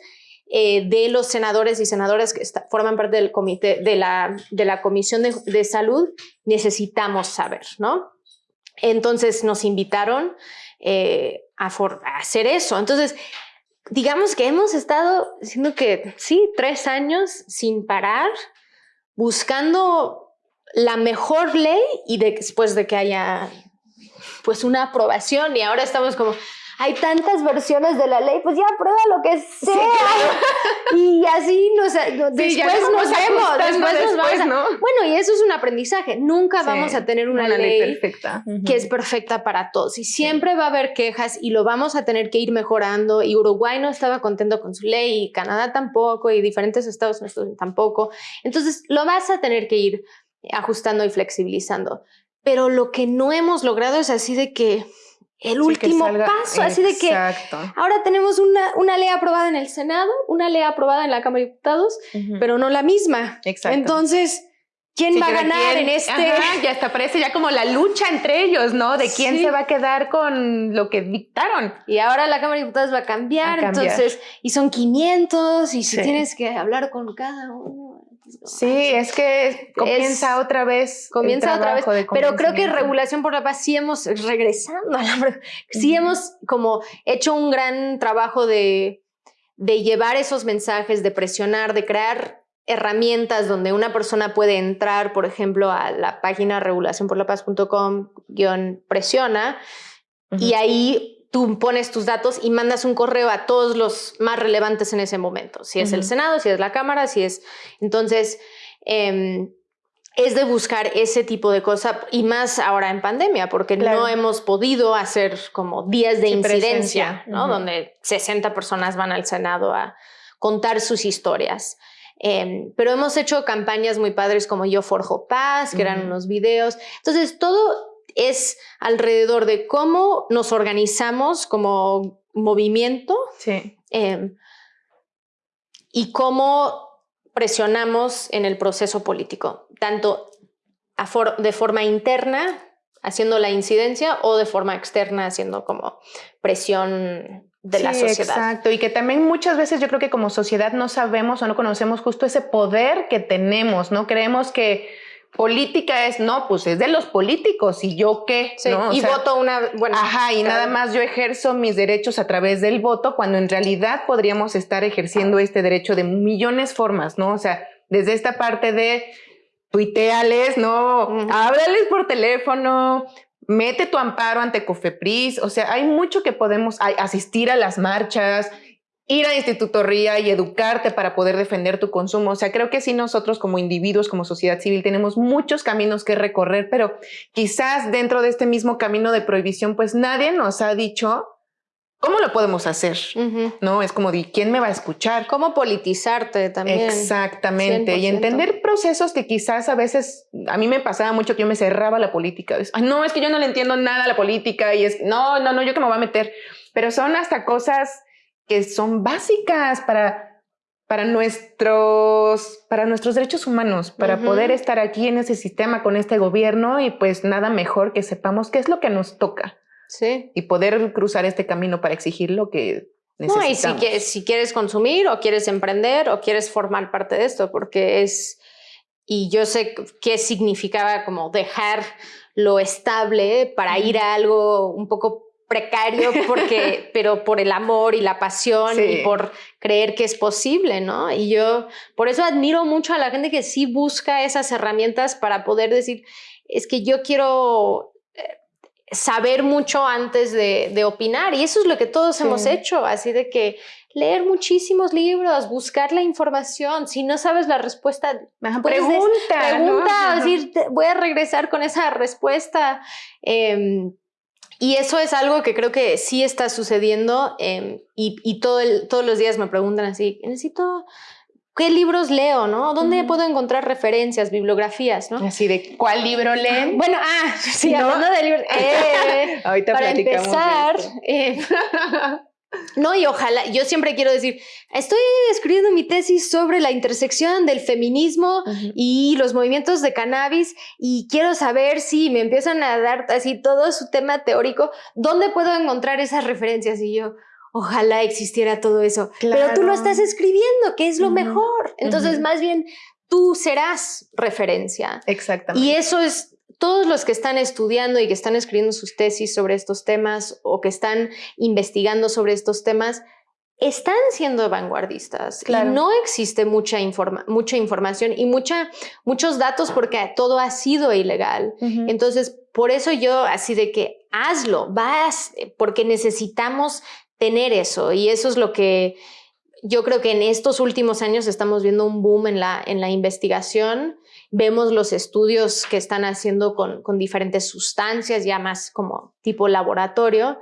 eh, de los senadores y senadoras que forman parte del comité, de la, de la Comisión de, Salud, necesitamos saber, ¿no? Entonces nos invitaron eh, a, a hacer eso. Entonces, digamos que hemos estado, siendo que sí, tres años sin parar, buscando la mejor ley y después de que haya pues una aprobación y ahora estamos como, hay tantas versiones de la ley, pues ya prueba lo que sea. Y así nos, después nos vemos, después, nos vamos ¿no? Bueno, y eso es un aprendizaje. Nunca vamos a tener una, ley, perfecta. que es perfecta para todos. Y siempre va a haber quejas y lo vamos a tener que ir mejorando. Y Uruguay no estaba contento con su ley, y Canadá tampoco, y diferentes estados tampoco. Entonces, lo vas a tener que ir ajustando y flexibilizando. Pero lo que no hemos logrado es así de que el último paso, así de que ahora tenemos una, una, ley aprobada en el Senado, una ley aprobada en la Cámara de Diputados, pero no la misma. Exacto. Entonces, ¿quién va a ganar en este? ya hasta parece ya como la lucha entre ellos, ¿no? De quién se va a quedar con lo que dictaron. Y ahora la Cámara de Diputados va a cambiar, entonces, y son 500, y si tienes que hablar con cada uno. Sí, es que comienza otra vez. Comienza otra vez. Pero creo que Regulación por la Paz sí hemos, regresando a la sí hemos como hecho un gran trabajo de, de llevar esos mensajes, de presionar, de crear herramientas donde una persona puede entrar, por ejemplo, a la página regulacionporlapaz.com presiona y ahí tú pones tus datos y mandas un correo a todos los más relevantes en ese momento. Si es el Senado, si es la Cámara, si es... Entonces, em, es de buscar ese tipo de cosas y más ahora en pandemia, porque no hemos podido hacer como días de incidencia, ¿no? Donde 60 personas van al Senado a contar sus historias. Em, pero hemos hecho campañas muy padres como Yo Forjo Paz, que eran unos videos. Entonces, todo es alrededor de cómo nos organizamos como movimiento em, y cómo presionamos en el proceso político, tanto de forma interna, haciendo la incidencia, o de forma externa, haciendo como presión de la sociedad. Exacto, y que también muchas veces yo creo que como sociedad no sabemos o no conocemos justo ese poder que tenemos, ¿no? Creemos que política es, no, pues es de los políticos y yo qué, Y voto una, bueno. Ajá, y nada más yo ejerzo mis derechos a través del voto cuando en realidad podríamos estar ejerciendo este derecho de millones formas, ¿no? O sea, desde esta parte de tuiteales, ¿no? Háblales por teléfono, mete tu amparo ante Cofepris, o sea, hay mucho que podemos asistir a las marchas, ir a Instituto RIA y educarte para poder defender tu consumo. O sea, creo que sí nosotros como individuos, como sociedad civil, tenemos muchos caminos que recorrer, pero quizás dentro de este mismo camino de prohibición, pues nadie nos ha dicho cómo lo podemos hacer, ¿no? Es como, de, ¿quién me va a escuchar? ¿Cómo politizarte también? Exactamente. Y entender procesos que quizás a veces, a mí me pasaba mucho que yo me cerraba la política. no, es que yo no le entiendo nada a la política y es, no, no, no, yo que me voy a meter. Pero son hasta cosas que son básicas para, para, nuestros, para nuestros derechos humanos, para poder estar aquí en ese sistema con este gobierno y pues nada mejor que sepamos qué es lo que nos toca. Sí. Y poder cruzar este camino para exigir lo que necesitamos. No, y si, si quieres consumir o quieres emprender o quieres formar parte de esto, porque es... Y yo sé qué significaba como dejar lo estable para ir a algo un poco precario porque, pero por el amor y la pasión y por creer que es posible, ¿no? Y yo por eso admiro mucho a la gente que sí busca esas herramientas para poder decir, es que yo quiero eh, saber mucho antes de, opinar y eso es lo que todos hemos hecho, así de que leer muchísimos libros, buscar la información. Si no sabes la respuesta, pregunta. pregunta, decir, voy a regresar con esa respuesta. Em, y eso es algo que creo que sí está sucediendo em, y, todo todos los días me preguntan así, necesito ¿Qué libros leo, no? ¿Dónde puedo encontrar referencias, bibliografías, no? Así de, ¿cuál libro leen? Bueno, ah, sí, hablando de libros. Eh, Ahorita para empezar, eh, no, y ojalá, yo siempre quiero decir, estoy escribiendo mi tesis sobre la intersección del feminismo y los movimientos de cannabis y quiero saber si me empiezan a dar así todo su tema teórico, ¿dónde puedo encontrar esas referencias? Y yo, ojalá existiera todo eso. Pero tú lo estás escribiendo, que es lo mejor. Entonces, más bien, tú serás referencia. Exactamente. Y eso es todos los que están estudiando y que están escribiendo sus tesis sobre estos temas o que están investigando sobre estos temas, están siendo vanguardistas y no existe mucha, mucha información y mucha, muchos datos porque todo ha sido ilegal. Entonces, por eso yo así de que hazlo, vas, porque necesitamos tener eso y eso es lo que yo creo que en estos últimos años estamos viendo un boom en la, en la investigación. Vemos los estudios que están haciendo con, con diferentes sustancias, ya más como tipo laboratorio,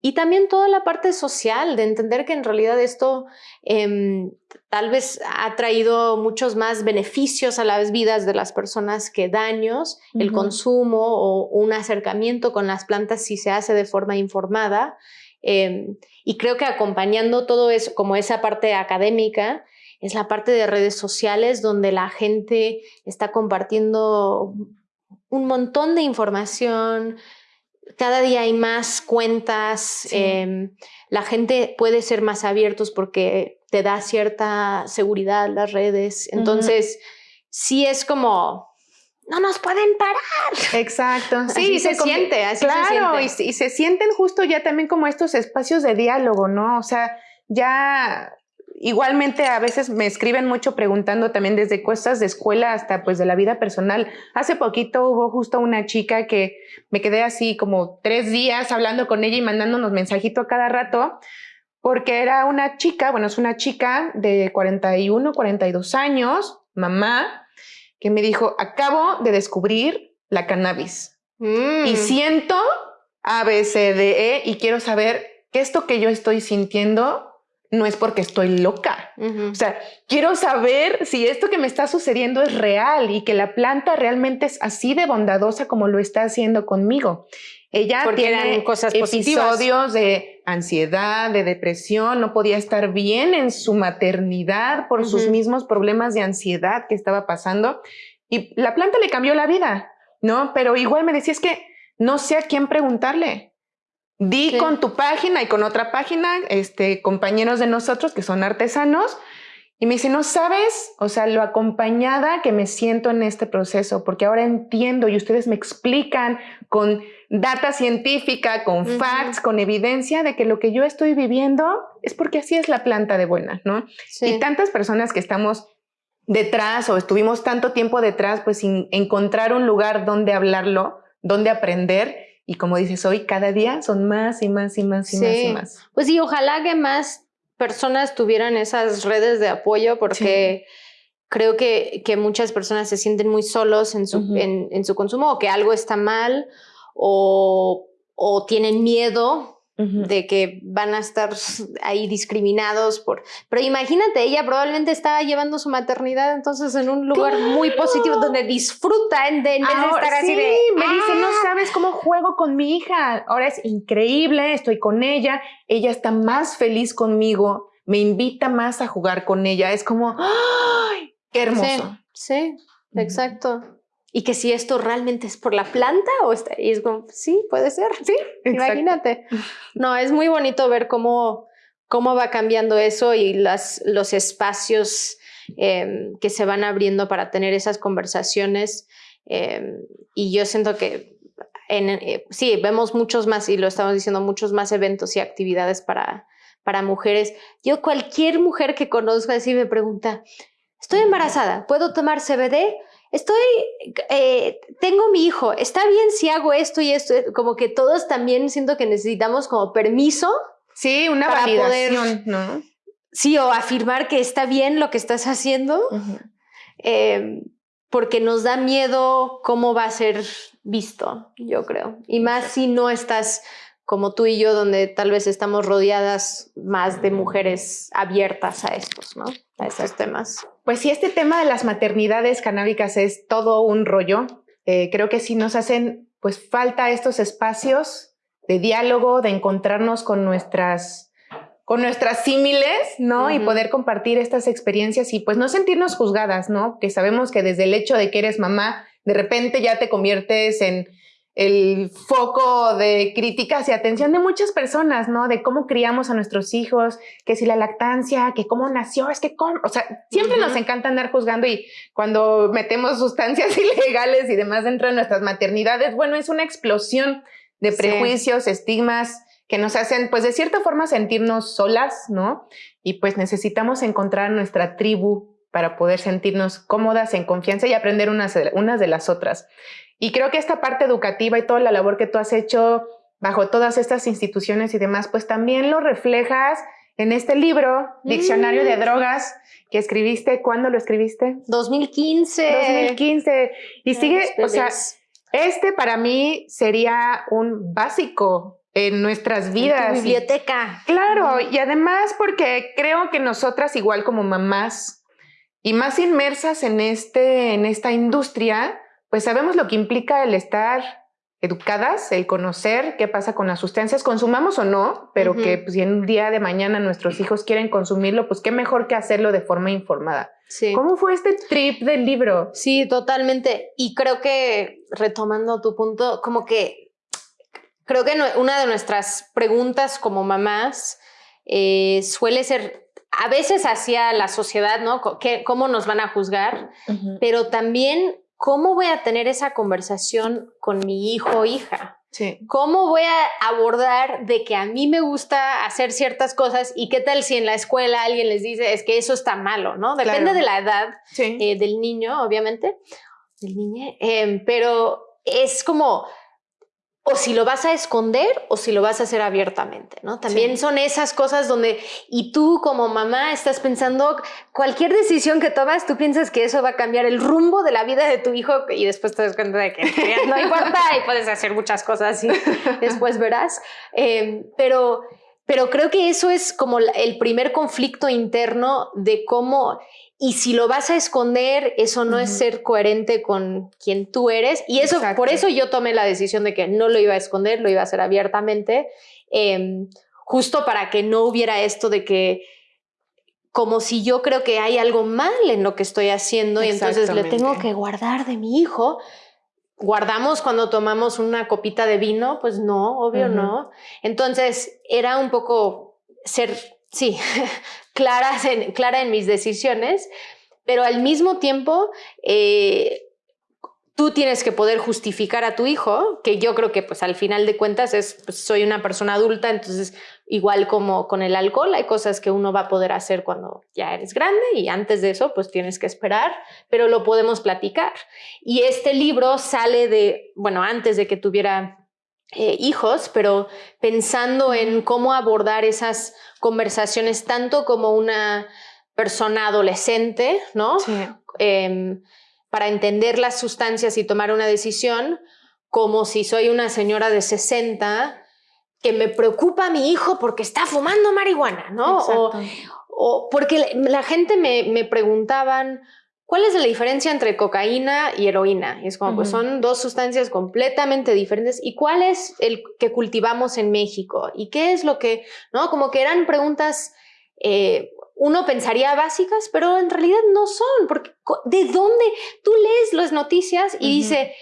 y también toda la parte social, de entender que en realidad esto em, tal vez ha traído muchos más beneficios a las vidas de las personas que daños, el consumo o un acercamiento con las plantas si se hace de forma informada. Em, y creo que acompañando todo eso, como esa parte académica, es la parte de redes sociales donde la gente está compartiendo un montón de información, cada día hay más cuentas, em, la gente puede ser más abiertos porque te da cierta seguridad las redes, entonces sí es como no nos pueden parar. Exacto. Sí, se, siente, así claro, se siente. Y, y, se sienten justo ya también como estos espacios de diálogo, ¿no? O sea, ya igualmente a veces me escriben mucho preguntando también desde cosas de escuela hasta pues de la vida personal. Hace poquito hubo justo una chica que me quedé así como tres días hablando con ella y mandándonos mensajito a cada rato porque era una chica, bueno, es una chica de 41, 42 años, mamá, que me dijo, acabo de descubrir la cannabis y mm. siento A, B, C, D, E y quiero saber que esto que yo estoy sintiendo no es porque estoy loca. O sea, quiero saber si esto que me está sucediendo es real y que la planta realmente es así de bondadosa como lo está haciendo conmigo. Ella tiene cosas episodios de ansiedad, de depresión, no podía estar bien en su maternidad por sus mismos problemas de ansiedad que estaba pasando y la planta le cambió la vida, ¿no? Pero igual me decía, es que no sé a quién preguntarle. Di con tu página y con otra página, este, compañeros de nosotros que son artesanos, y me dice, no sabes, o sea, lo acompañada que me siento en este proceso, porque ahora entiendo y ustedes me explican con data científica, con facts, con evidencia de que lo que yo estoy viviendo es porque así es la planta de buena, ¿no? Y tantas personas que estamos detrás o estuvimos tanto tiempo detrás, pues sin encontrar un lugar donde hablarlo, donde aprender. Y como dices hoy, cada día son más y más y más y más y más. Pues sí, ojalá que más personas tuvieran esas redes de apoyo porque creo que, que, muchas personas se sienten muy solos en su, en, su consumo o que algo está mal o, o tienen miedo de que van a estar ahí discriminados por... Pero imagínate, ella probablemente estaba llevando su maternidad entonces en un lugar muy positivo donde disfruta en, de, en vez de estar así de... me dice, no ah". sabes cómo juego con mi hija. Ahora es increíble, estoy con ella, ella está más feliz conmigo, me invita más a jugar con ella. Es como, ¡ay! ¡Qué hermoso! Sí, sí exacto y que si esto realmente es por la planta o está, y es como, sí, puede ser, sí, imagínate. No, es muy bonito ver cómo, cómo va cambiando eso y las, los espacios em, que se van abriendo para tener esas conversaciones. Em, y yo siento que en, eh, sí, vemos muchos más, y lo estamos diciendo, muchos más eventos y actividades para, para mujeres. Yo cualquier mujer que conozco así me pregunta, estoy embarazada, ¿puedo tomar CBD? Estoy, eh, tengo mi hijo, está bien si hago esto y esto, como que todos también siento que necesitamos como permiso. Sí, una validación, ¿no? sí, o afirmar que está bien lo que estás haciendo, em, porque nos da miedo cómo va a ser visto, yo creo. Y más si no estás como tú y yo, donde tal vez estamos rodeadas más de mujeres abiertas a estos, ¿no? A estos temas. Pues sí, este tema de las maternidades canábicas es todo un rollo. Eh, creo que sí nos hacen pues falta estos espacios de diálogo, de encontrarnos con nuestras con nuestras símiles, ¿no? Y poder compartir estas experiencias y pues no sentirnos juzgadas, ¿no? Que sabemos que desde el hecho de que eres mamá, de repente ya te conviertes en el foco de críticas y atención de muchas personas, ¿no? De cómo criamos a nuestros hijos, que si la lactancia, que cómo nació, es que cómo, o sea, siempre nos encanta andar juzgando y cuando metemos sustancias ilegales y demás dentro de nuestras maternidades, bueno, es una explosión de prejuicios, estigmas, que nos hacen, pues de cierta forma, sentirnos solas, ¿no? Y pues necesitamos encontrar nuestra tribu para poder sentirnos cómodas, en confianza y aprender unas, unas de las otras. Y creo que esta parte educativa y toda la labor que tú has hecho bajo todas estas instituciones y demás, pues también lo reflejas en este libro, Diccionario de mm. Drogas, que escribiste, ¿cuándo lo escribiste? 2015. 2015. Y sigue, o sea, este para mí sería un básico en nuestras vidas. biblioteca. Claro, y además porque creo que nosotras igual como mamás y más inmersas en, este, en esta industria, pues sabemos lo que implica el estar educadas, el conocer qué pasa con las sustancias, consumamos o no, pero que pues, si en un día de mañana nuestros hijos quieren consumirlo, pues qué mejor que hacerlo de forma informada. Sí. ¿Cómo fue este trip del libro? Sí, totalmente. Y creo que, retomando tu punto, como que Creo que una de nuestras preguntas como mamás eh, suele ser a veces hacia la sociedad, ¿no? ¿Cómo nos van a juzgar? Pero también, ¿cómo voy a tener esa conversación con mi hijo o hija? Sí. ¿Cómo voy a abordar de que a mí me gusta hacer ciertas cosas y qué tal si en la escuela alguien les dice es que eso está malo, ¿no? Depende de la edad eh, del niño, obviamente, del niño, em, pero es como o si lo vas a esconder o si lo vas a hacer abiertamente, ¿no? También son esas cosas donde, y tú como mamá estás pensando, cualquier decisión que tomas, tú piensas que eso va a cambiar el rumbo de la vida de tu hijo y después te das cuenta de que no importa y puedes hacer muchas cosas y después verás. Em, pero, pero creo que eso es como el primer conflicto interno de cómo y si lo vas a esconder, eso no es ser coherente con quien tú eres. Y eso, por eso yo tomé la decisión de que no lo iba a esconder, lo iba a hacer abiertamente, em, justo para que no hubiera esto de que como si yo creo que hay algo mal en lo que estoy haciendo y entonces le tengo que guardar de mi hijo. Guardamos cuando tomamos una copita de vino, pues no, obvio no. Entonces era un poco ser sí, clara en, clara en mis decisiones, pero al mismo tiempo eh, tú tienes que poder justificar a tu hijo, que yo creo que pues al final de cuentas es, pues, soy una persona adulta, entonces igual como con el alcohol hay cosas que uno va a poder hacer cuando ya eres grande y antes de eso pues tienes que esperar, pero lo podemos platicar. Y este libro sale de, bueno, antes de que tuviera eh, hijos, pero pensando en cómo abordar esas conversaciones tanto como una persona adolescente, ¿no? Em, para entender las sustancias y tomar una decisión, como si soy una señora de 60 que me preocupa a mi hijo porque está fumando marihuana, ¿no? O, porque la gente me, me preguntaban, ¿Cuál es la diferencia entre cocaína y heroína? Y es como, pues son dos sustancias completamente diferentes. ¿Y cuál es el que cultivamos en México? ¿Y qué es lo que, no? Como que eran preguntas, eh, uno pensaría básicas, pero en realidad no son. Porque, ¿de dónde? Tú lees las noticias y dice,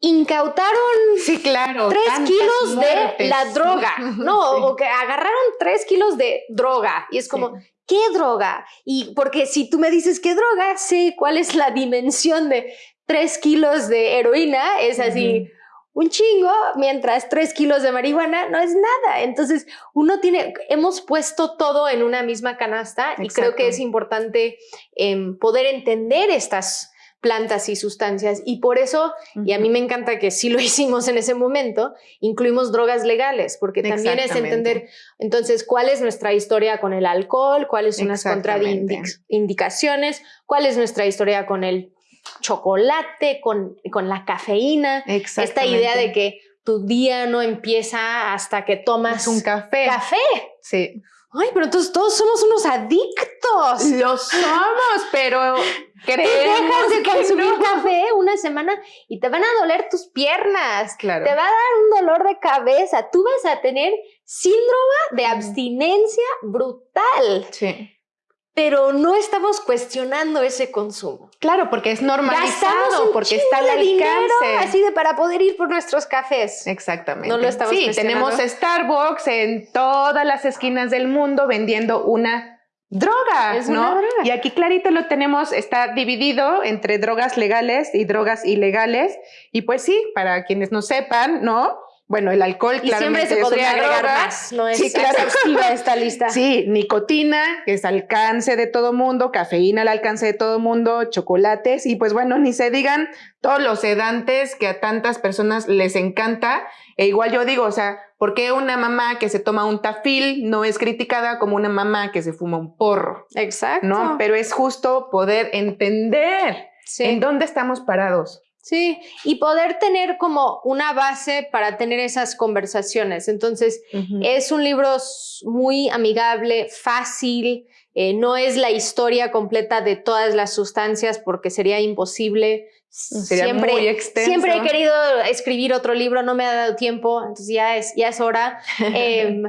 incautaron sí, claro, tres kilos de la droga, ¿no? O que agarraron tres kilos de droga. Y es como, ¿qué droga? Y porque si tú me dices qué droga, sé cuál es la dimensión de tres kilos de heroína, es así. Un chingo, mientras tres kilos de marihuana no es nada. Entonces, uno tiene, hemos puesto todo en una misma canasta y creo que es importante em, poder entender estas plantas y sustancias. Y por eso, y a mí me encanta que sí lo hicimos en ese momento, incluimos drogas legales, porque también es entender, entonces, cuál es nuestra historia con el alcohol, cuáles son las contraindicaciones, cuál es nuestra historia con el chocolate, con, con la cafeína, esta idea de que tu día no empieza hasta que tomas un café. Café. Sí. Ay, pero entonces todos somos unos adictos. Lo somos, pero creemos de consumir café una semana y te van a doler tus piernas. Claro. Te va a dar un dolor de cabeza. Tú vas a tener síndrome de abstinencia brutal. Sí pero no estamos cuestionando ese consumo. Claro, porque es normalizado, porque está al alcance. así de para poder ir por nuestros cafés. Exactamente. No lo estamos Sí, tenemos Starbucks en todas las esquinas del mundo vendiendo una droga, Es ¿no? una droga. Y aquí clarito lo tenemos, está dividido entre drogas legales y drogas ilegales. Y pues sí, para quienes no sepan, ¿no? Bueno, el alcohol Y siempre se es podría una agregar droga. más, no es Sí, claro. exhaustiva esta lista. Sí, nicotina, que es alcance de todo mundo, cafeína al alcance de todo mundo, chocolates y pues bueno, ni se digan todos los sedantes que a tantas personas les encanta. E igual yo digo, o sea, ¿por qué una mamá que se toma un tafil no es criticada como una mamá que se fuma un porro? Exacto. ¿No? Pero es justo poder entender Sí. en dónde estamos parados. Sí, y poder tener como una base para tener esas conversaciones. Entonces, es un libro muy amigable, fácil, eh, no es la historia completa de todas las sustancias porque sería imposible. Sería siempre, muy extenso. Siempre he querido escribir otro libro, no me ha dado tiempo, entonces ya es, ya es hora. Em,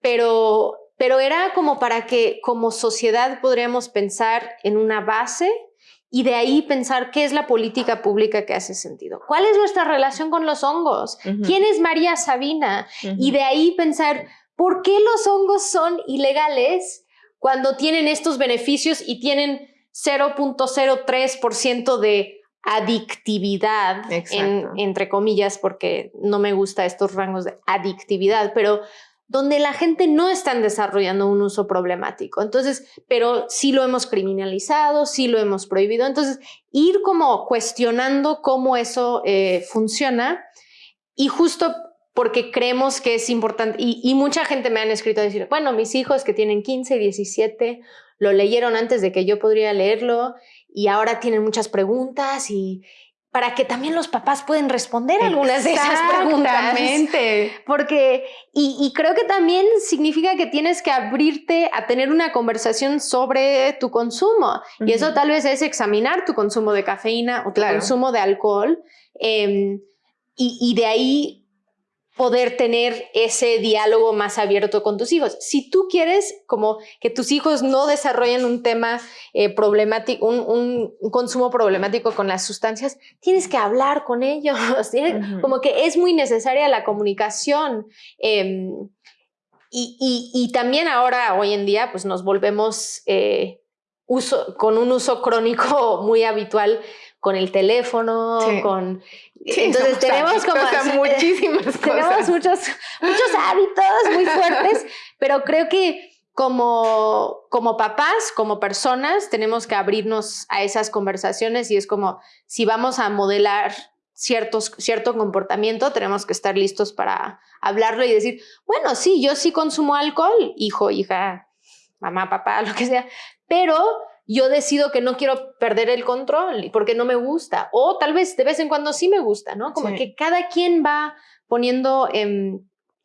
pero, pero era como para que como sociedad podríamos pensar en una base y de ahí pensar qué es la política pública que hace sentido. ¿Cuál es nuestra relación con los hongos? ¿Quién es María Sabina? Y de ahí pensar por qué los hongos son ilegales cuando tienen estos beneficios y tienen 0.03% de adictividad, en- entre comillas, porque no me gusta estos rangos de adictividad, pero donde la gente no está desarrollando un uso problemático. Entonces, pero sí lo hemos criminalizado, sí lo hemos prohibido. Entonces, ir como cuestionando cómo eso eh, funciona y justo porque creemos que es importante, y, y mucha gente me han escrito a decir, bueno, mis hijos que tienen 15, 17, lo leyeron antes de que yo podría leerlo y ahora tienen muchas preguntas y para que también los papás pueden responder algunas de esas preguntas. Exactamente. Porque, y, y creo que también significa que tienes que abrirte a tener una conversación sobre tu consumo. Y eso tal vez es examinar tu consumo de cafeína o tu Claro. consumo de alcohol. em, y, y de ahí poder tener ese diálogo más abierto con tus hijos. Si tú quieres como que tus hijos no desarrollen un tema eh, problemático, un, un- un consumo problemático con las sustancias, tienes que hablar con ellos. Como que es muy necesaria la comunicación. em, y, y- y también ahora, hoy en día, pues nos volvemos eh, uso, con un uso crónico muy habitual con el teléfono, Sí. con... Sí, entonces tenemos como... adictos a muchísimas tenemos cosas. muchos, muchos hábitos muy fuertes, pero creo que como, como papás, como personas, tenemos que abrirnos a esas conversaciones y es como si vamos a modelar ciertos, cierto comportamiento, tenemos que estar listos para hablarlo y decir, bueno, sí, yo sí consumo alcohol, hijo, hija, mamá, papá, lo que sea, pero yo decido que no quiero perder el control porque no me gusta, o tal vez de vez en cuando sí me gusta, ¿no? Como Sí. que cada quien va poniendo em,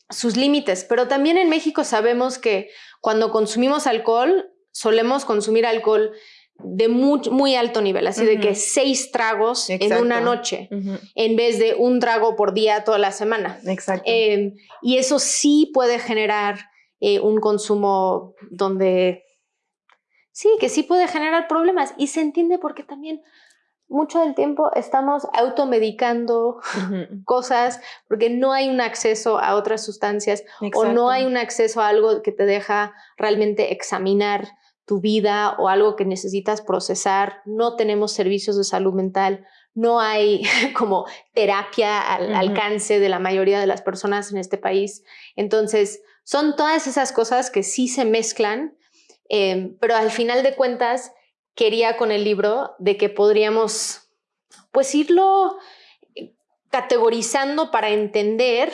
sus límites, pero también en México sabemos que cuando consumimos alcohol, solemos consumir alcohol de muy, muy alto nivel, así de que seis tragos en una noche, en vez de un trago por día toda la semana. Exacto. Eh, y eso sí puede generar eh, un consumo donde sí, que sí puede generar problemas y se entiende porque también mucho del tiempo estamos automedicando cosas porque no hay un acceso a otras sustancias o no hay un acceso a algo que te deja realmente examinar tu vida o algo que necesitas procesar. No tenemos servicios de salud mental, no hay como terapia al alcance de la mayoría de las personas en este país. Entonces, son todas esas cosas que sí se mezclan, eh, pero al final de cuentas, quería con el libro de que podríamos pues irlo eh, categorizando para entender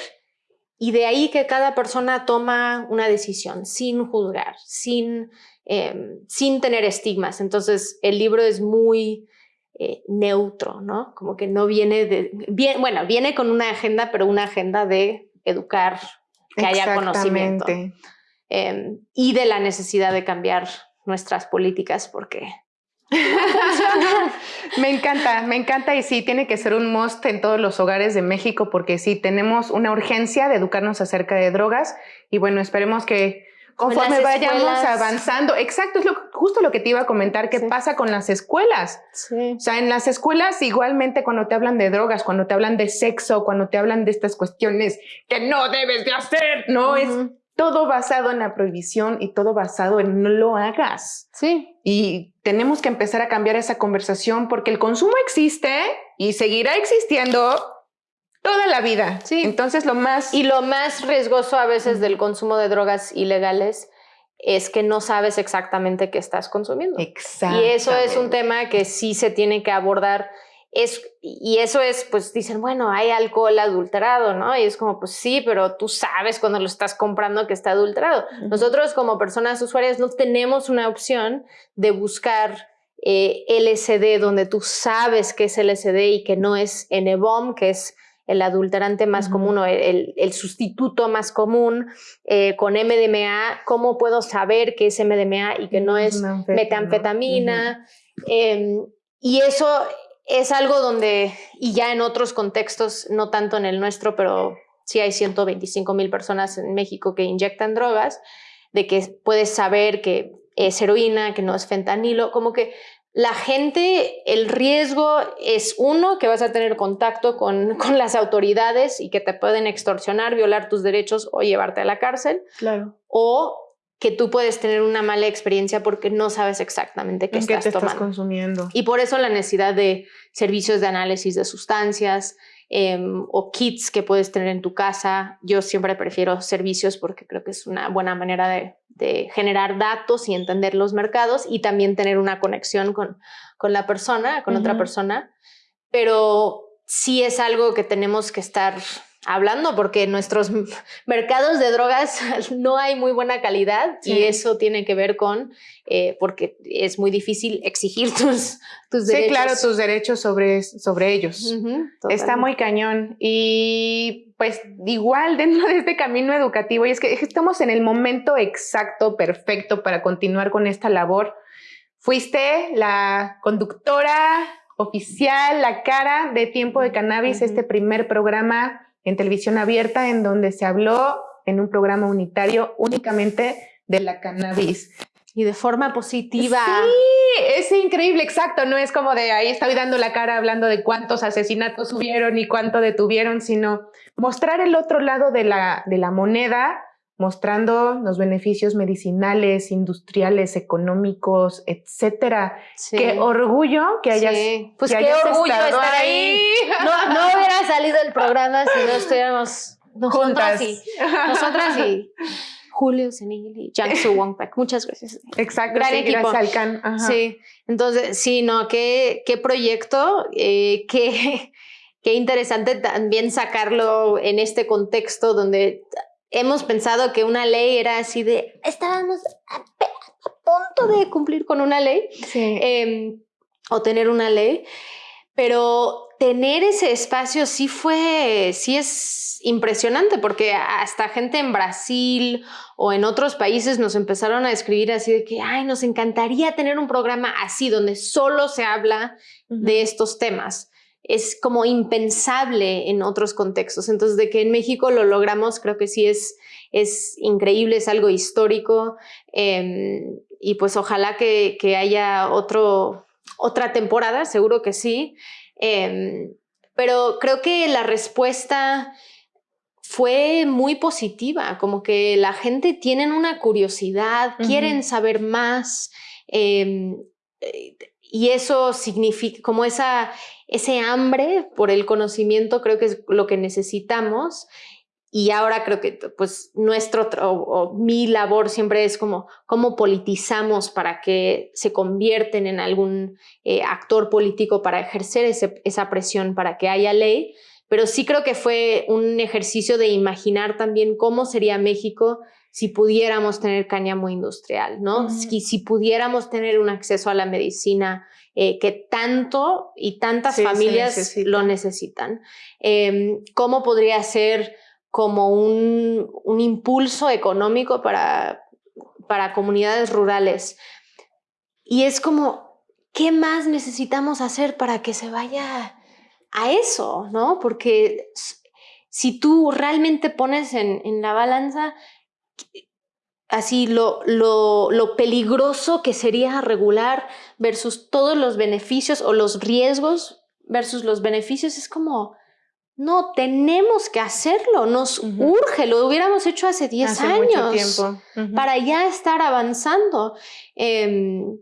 y de ahí que cada persona toma una decisión sin juzgar, sin, em, sin tener estigmas. Entonces el libro es muy eh, neutro, ¿no? Como que no viene de, bueno, viene con una agenda, pero una agenda de educar, que haya conocimiento. Em, y de la necesidad de cambiar nuestras políticas porque me encanta, me encanta y sí, tiene que ser un must en todos los hogares de México porque sí, tenemos una urgencia de educarnos acerca de drogas y bueno, esperemos que conforme vayamos avanzando, exacto, es lo, justo lo que te iba a comentar, qué pasa con las escuelas. O sea, en las escuelas igualmente cuando te hablan de drogas, cuando te hablan de sexo, cuando te hablan de estas cuestiones que no debes de hacer, no es todo basado en la prohibición y todo basado en no lo hagas. Sí. Y tenemos que empezar a cambiar esa conversación porque el consumo existe y seguirá existiendo toda la vida. Sí. Entonces lo más... Y lo más riesgoso a veces del consumo de drogas ilegales es que no sabes exactamente qué estás consumiendo. Exacto. Y eso es un tema que sí se tiene que abordar es, y eso es, pues dicen, bueno, hay alcohol adulterado, ¿no? Y es como, pues sí, pero tú sabes cuando lo estás comprando que está adulterado. Nosotros como personas usuarias no tenemos una opción de buscar eh, LSD donde tú sabes que es LSD y que no es N-bomb, que es el adulterante más común o el, el, sustituto más común eh, con MDMA, ¿cómo puedo saber que es MDMA y que no es metanfetamina? Em, y eso es algo donde, y ya en otros contextos, no tanto en el nuestro, pero sí hay 125 mil personas en México que inyectan drogas, de que puedes saber que es heroína, que no es fentanilo, como que la gente, el riesgo es uno, que vas a tener contacto con, con, las autoridades y que te pueden extorsionar, violar tus derechos o llevarte a la cárcel. Claro. O que tú puedes tener una mala experiencia porque no sabes exactamente qué, estás, estás consumiendo. Y por eso la necesidad de servicios de análisis de sustancias em, o kits que puedes tener en tu casa. Yo siempre prefiero servicios porque creo que es una buena manera de, generar datos y entender los mercados y también tener una conexión con, con la persona, con otra persona. Pero sí es algo que tenemos que estar hablando porque nuestros mercados de drogas no hay muy buena calidad y eso tiene que ver con eh, porque es muy difícil exigir tus, tus derechos. Sí, claro, tus derechos sobre, sobre ellos. Está muy cañón y pues igual dentro de este camino educativo y es que estamos en el momento exacto, perfecto para continuar con esta labor. Fuiste la conductora oficial, la cara de Tiempo de Cannabis, este primer programa en televisión abierta en donde se habló en un programa unitario únicamente de la cannabis. Y de forma positiva. Sí, es increíble, exacto. No es como de ahí estoy dando la cara hablando de cuántos asesinatos hubieron y cuánto detuvieron, sino mostrar el otro lado de la, de la moneda mostrando los beneficios medicinales, industriales, económicos, etcétera. Qué orgullo que hayas, pues qué orgullo estar ahí. No, no, hubiera salido el programa si no estuviéramos nosotras y nosotras y Julio Senil y Jiangsu Wangpak. Muchas gracias. Exacto, Gran equipo. gracias al Sí, entonces, sí, no, qué, qué proyecto, eh, qué, qué interesante también sacarlo en este contexto donde hemos pensado que una ley era así de, estábamos a, punto de cumplir con una ley em, o tener una ley, pero tener ese espacio sí fue, sí es impresionante porque hasta gente en Brasil o en otros países nos empezaron a escribir así de que, ay, nos encantaría tener un programa así donde solo se habla de estos temas es como impensable en otros contextos. Entonces, de que en México lo logramos, creo que sí es, es increíble, es algo histórico. Em, y pues ojalá que, haya otro, otra temporada, seguro que sí. Em, pero creo que la respuesta fue muy positiva, como que la gente tiene una curiosidad, quieren saber más. Em, eh, y eso significa como esa, ese hambre por el conocimiento creo que es lo que necesitamos. Y ahora creo que pues nuestro o, mi labor siempre es como cómo politizamos para que se convierten en algún eh, actor político para ejercer esa presión para que haya ley, pero sí creo que fue un ejercicio de imaginar también cómo sería México si pudiéramos tener cáñamo industrial, ¿no? si, si, pudiéramos tener un acceso a la medicina eh, que tanto y tantas familias lo necesitan. Em, ¿Cómo podría ser como un, un impulso económico para, para comunidades rurales. Y es como, ¿qué más necesitamos hacer para que se vaya a eso? ¿no? Porque si tú realmente pones en, en la balanza así lo, lo, lo, peligroso que sería regular versus todos los beneficios o los riesgos versus los beneficios, es como, no, tenemos que hacerlo, nos urge, lo hubiéramos hecho hace 10 años tiempo. para ya estar avanzando. Em,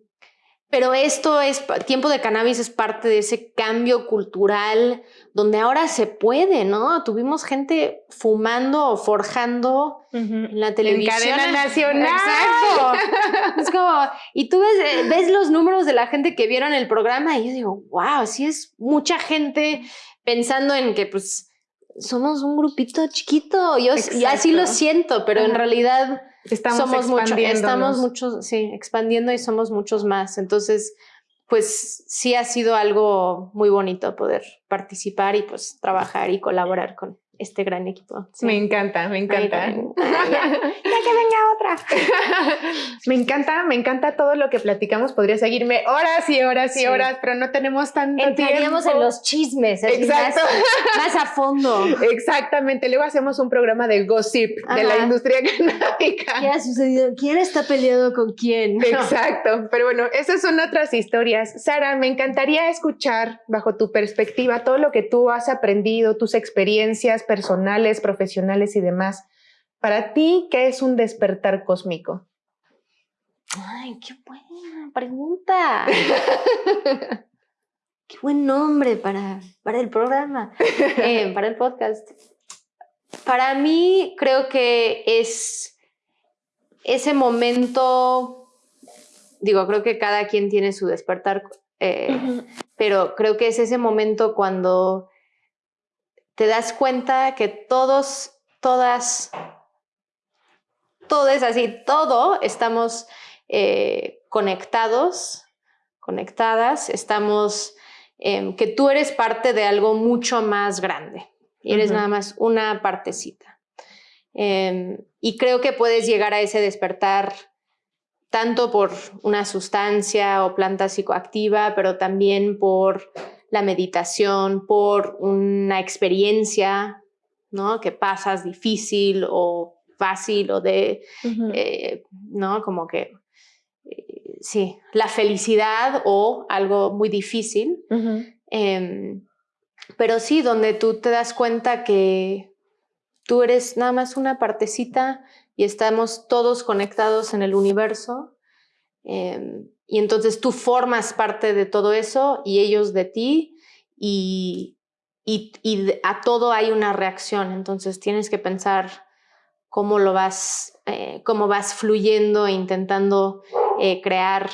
pero esto es, tiempo de cannabis es parte de ese cambio cultural donde ahora se puede, ¿no? Tuvimos gente fumando o forjando en la televisión. En cadena nacional. Exacto. es como, y tú ves, ves, los números de la gente que vieron el programa y yo digo, wow, sí es mucha gente pensando en que pues somos un grupito chiquito, yo y así lo siento, pero en realidad estamos somos mucho, estamos muchos, sí, expandiendo y somos muchos más. Entonces, pues sí ha sido algo muy bonito poder participar y pues trabajar y colaborar con, este gran equipo. Me encanta, me encanta. ya, que venga otra. me encanta, me encanta todo lo que platicamos. Podría seguirme horas y horas y horas, pero no tenemos tanto Entraríamos tiempo. en los chismes. Exacto. Más, a fondo. Exactamente. Luego hacemos un programa de gossip de la industria canábica. ¿Qué ha sucedido? ¿Quién está peleado con quién? Exacto. Pero bueno, esas son otras historias. Sara, me encantaría escuchar bajo tu perspectiva todo lo que tú has aprendido, tus experiencias personales, profesionales y demás. Para ti, ¿qué es un despertar cósmico? Ay, qué buena pregunta. qué buen nombre para, para el programa, eh, para el podcast. Para mí creo que es ese momento, digo, creo que cada quien tiene su despertar, eh, pero creo que es ese momento cuando te das cuenta que todos, todas, todos así, todo estamos eh, conectados, conectadas, estamos, em, que tú eres parte de algo mucho más grande y eres nada más una partecita. Em, y creo que puedes llegar a ese despertar tanto por una sustancia o planta psicoactiva, pero también por la meditación, por una experiencia, ¿no? Que pasas difícil o fácil o de, eh, ¿no? Como que, eh, sí, la felicidad o algo muy difícil. Em, pero sí, donde tú te das cuenta que tú eres nada más una partecita y estamos todos conectados en el universo. Em, y entonces tú formas parte de todo eso y ellos de ti y, y, a todo hay una reacción. Entonces tienes que pensar cómo lo vas, eh, cómo vas fluyendo e intentando eh, crear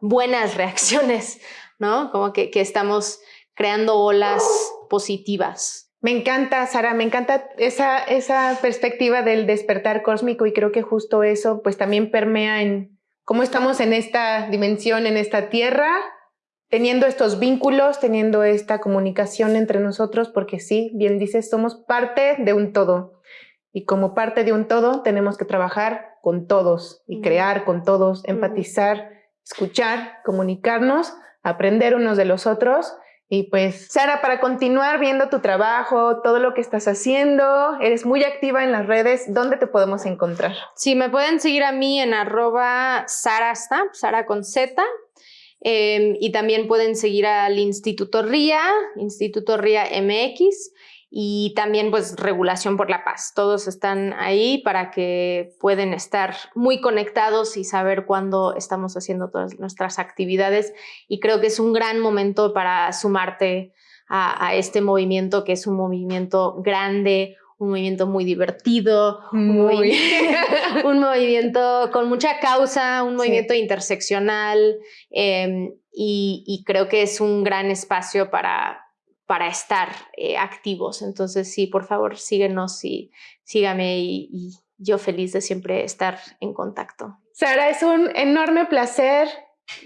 buenas reacciones, ¿no? Como que, estamos creando olas positivas. Me encanta, Sara, me encanta esa, esa perspectiva del despertar cósmico y creo que justo eso pues también permea en, cómo estamos en esta dimensión, en esta tierra, teniendo estos vínculos, teniendo esta comunicación entre nosotros, porque sí, bien dices, somos parte de un todo. Y como parte de un todo, tenemos que trabajar con todos y crear con todos, empatizar, escuchar, comunicarnos, aprender unos de los otros y pues, Sara, para continuar viendo tu trabajo, todo lo que estás haciendo, eres muy activa en las redes, ¿dónde te podemos encontrar? Sí, me pueden seguir a mí en arroba Sarasta, Sara con Z, em, y también pueden seguir al Instituto RIA, Instituto RIA MX, y también pues regulación por la paz. Todos están ahí para que pueden estar muy conectados y saber cuándo estamos haciendo todas nuestras actividades y creo que es un gran momento para sumarte a, este movimiento que es un movimiento grande, un movimiento muy divertido, un, Muy. un movimiento con mucha causa, un movimiento interseccional eh, y, y creo que es un gran espacio para, para estar eh, activos. Entonces, sí, por favor, síguenos y sígame y, y yo feliz de siempre estar en contacto. Sara, es un enorme placer,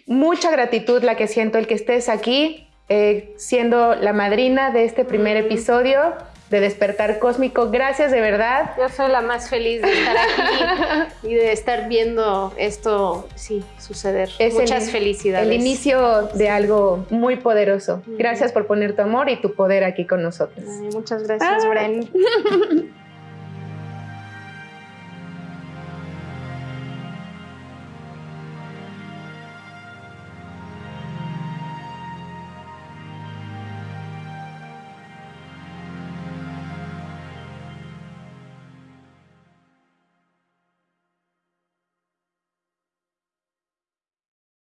mucha gratitud la que siento el que estés aquí, eh, siendo la madrina de este primer episodio de Despertar Cósmico. Gracias de verdad. Yo soy la más feliz de estar aquí y de estar viendo esto, sí, suceder. Es Muchas felicidades. El inicio de algo muy poderoso. Gracias por poner tu amor y tu poder aquí con nosotros. Ay, muchas gracias, Ah. Bren.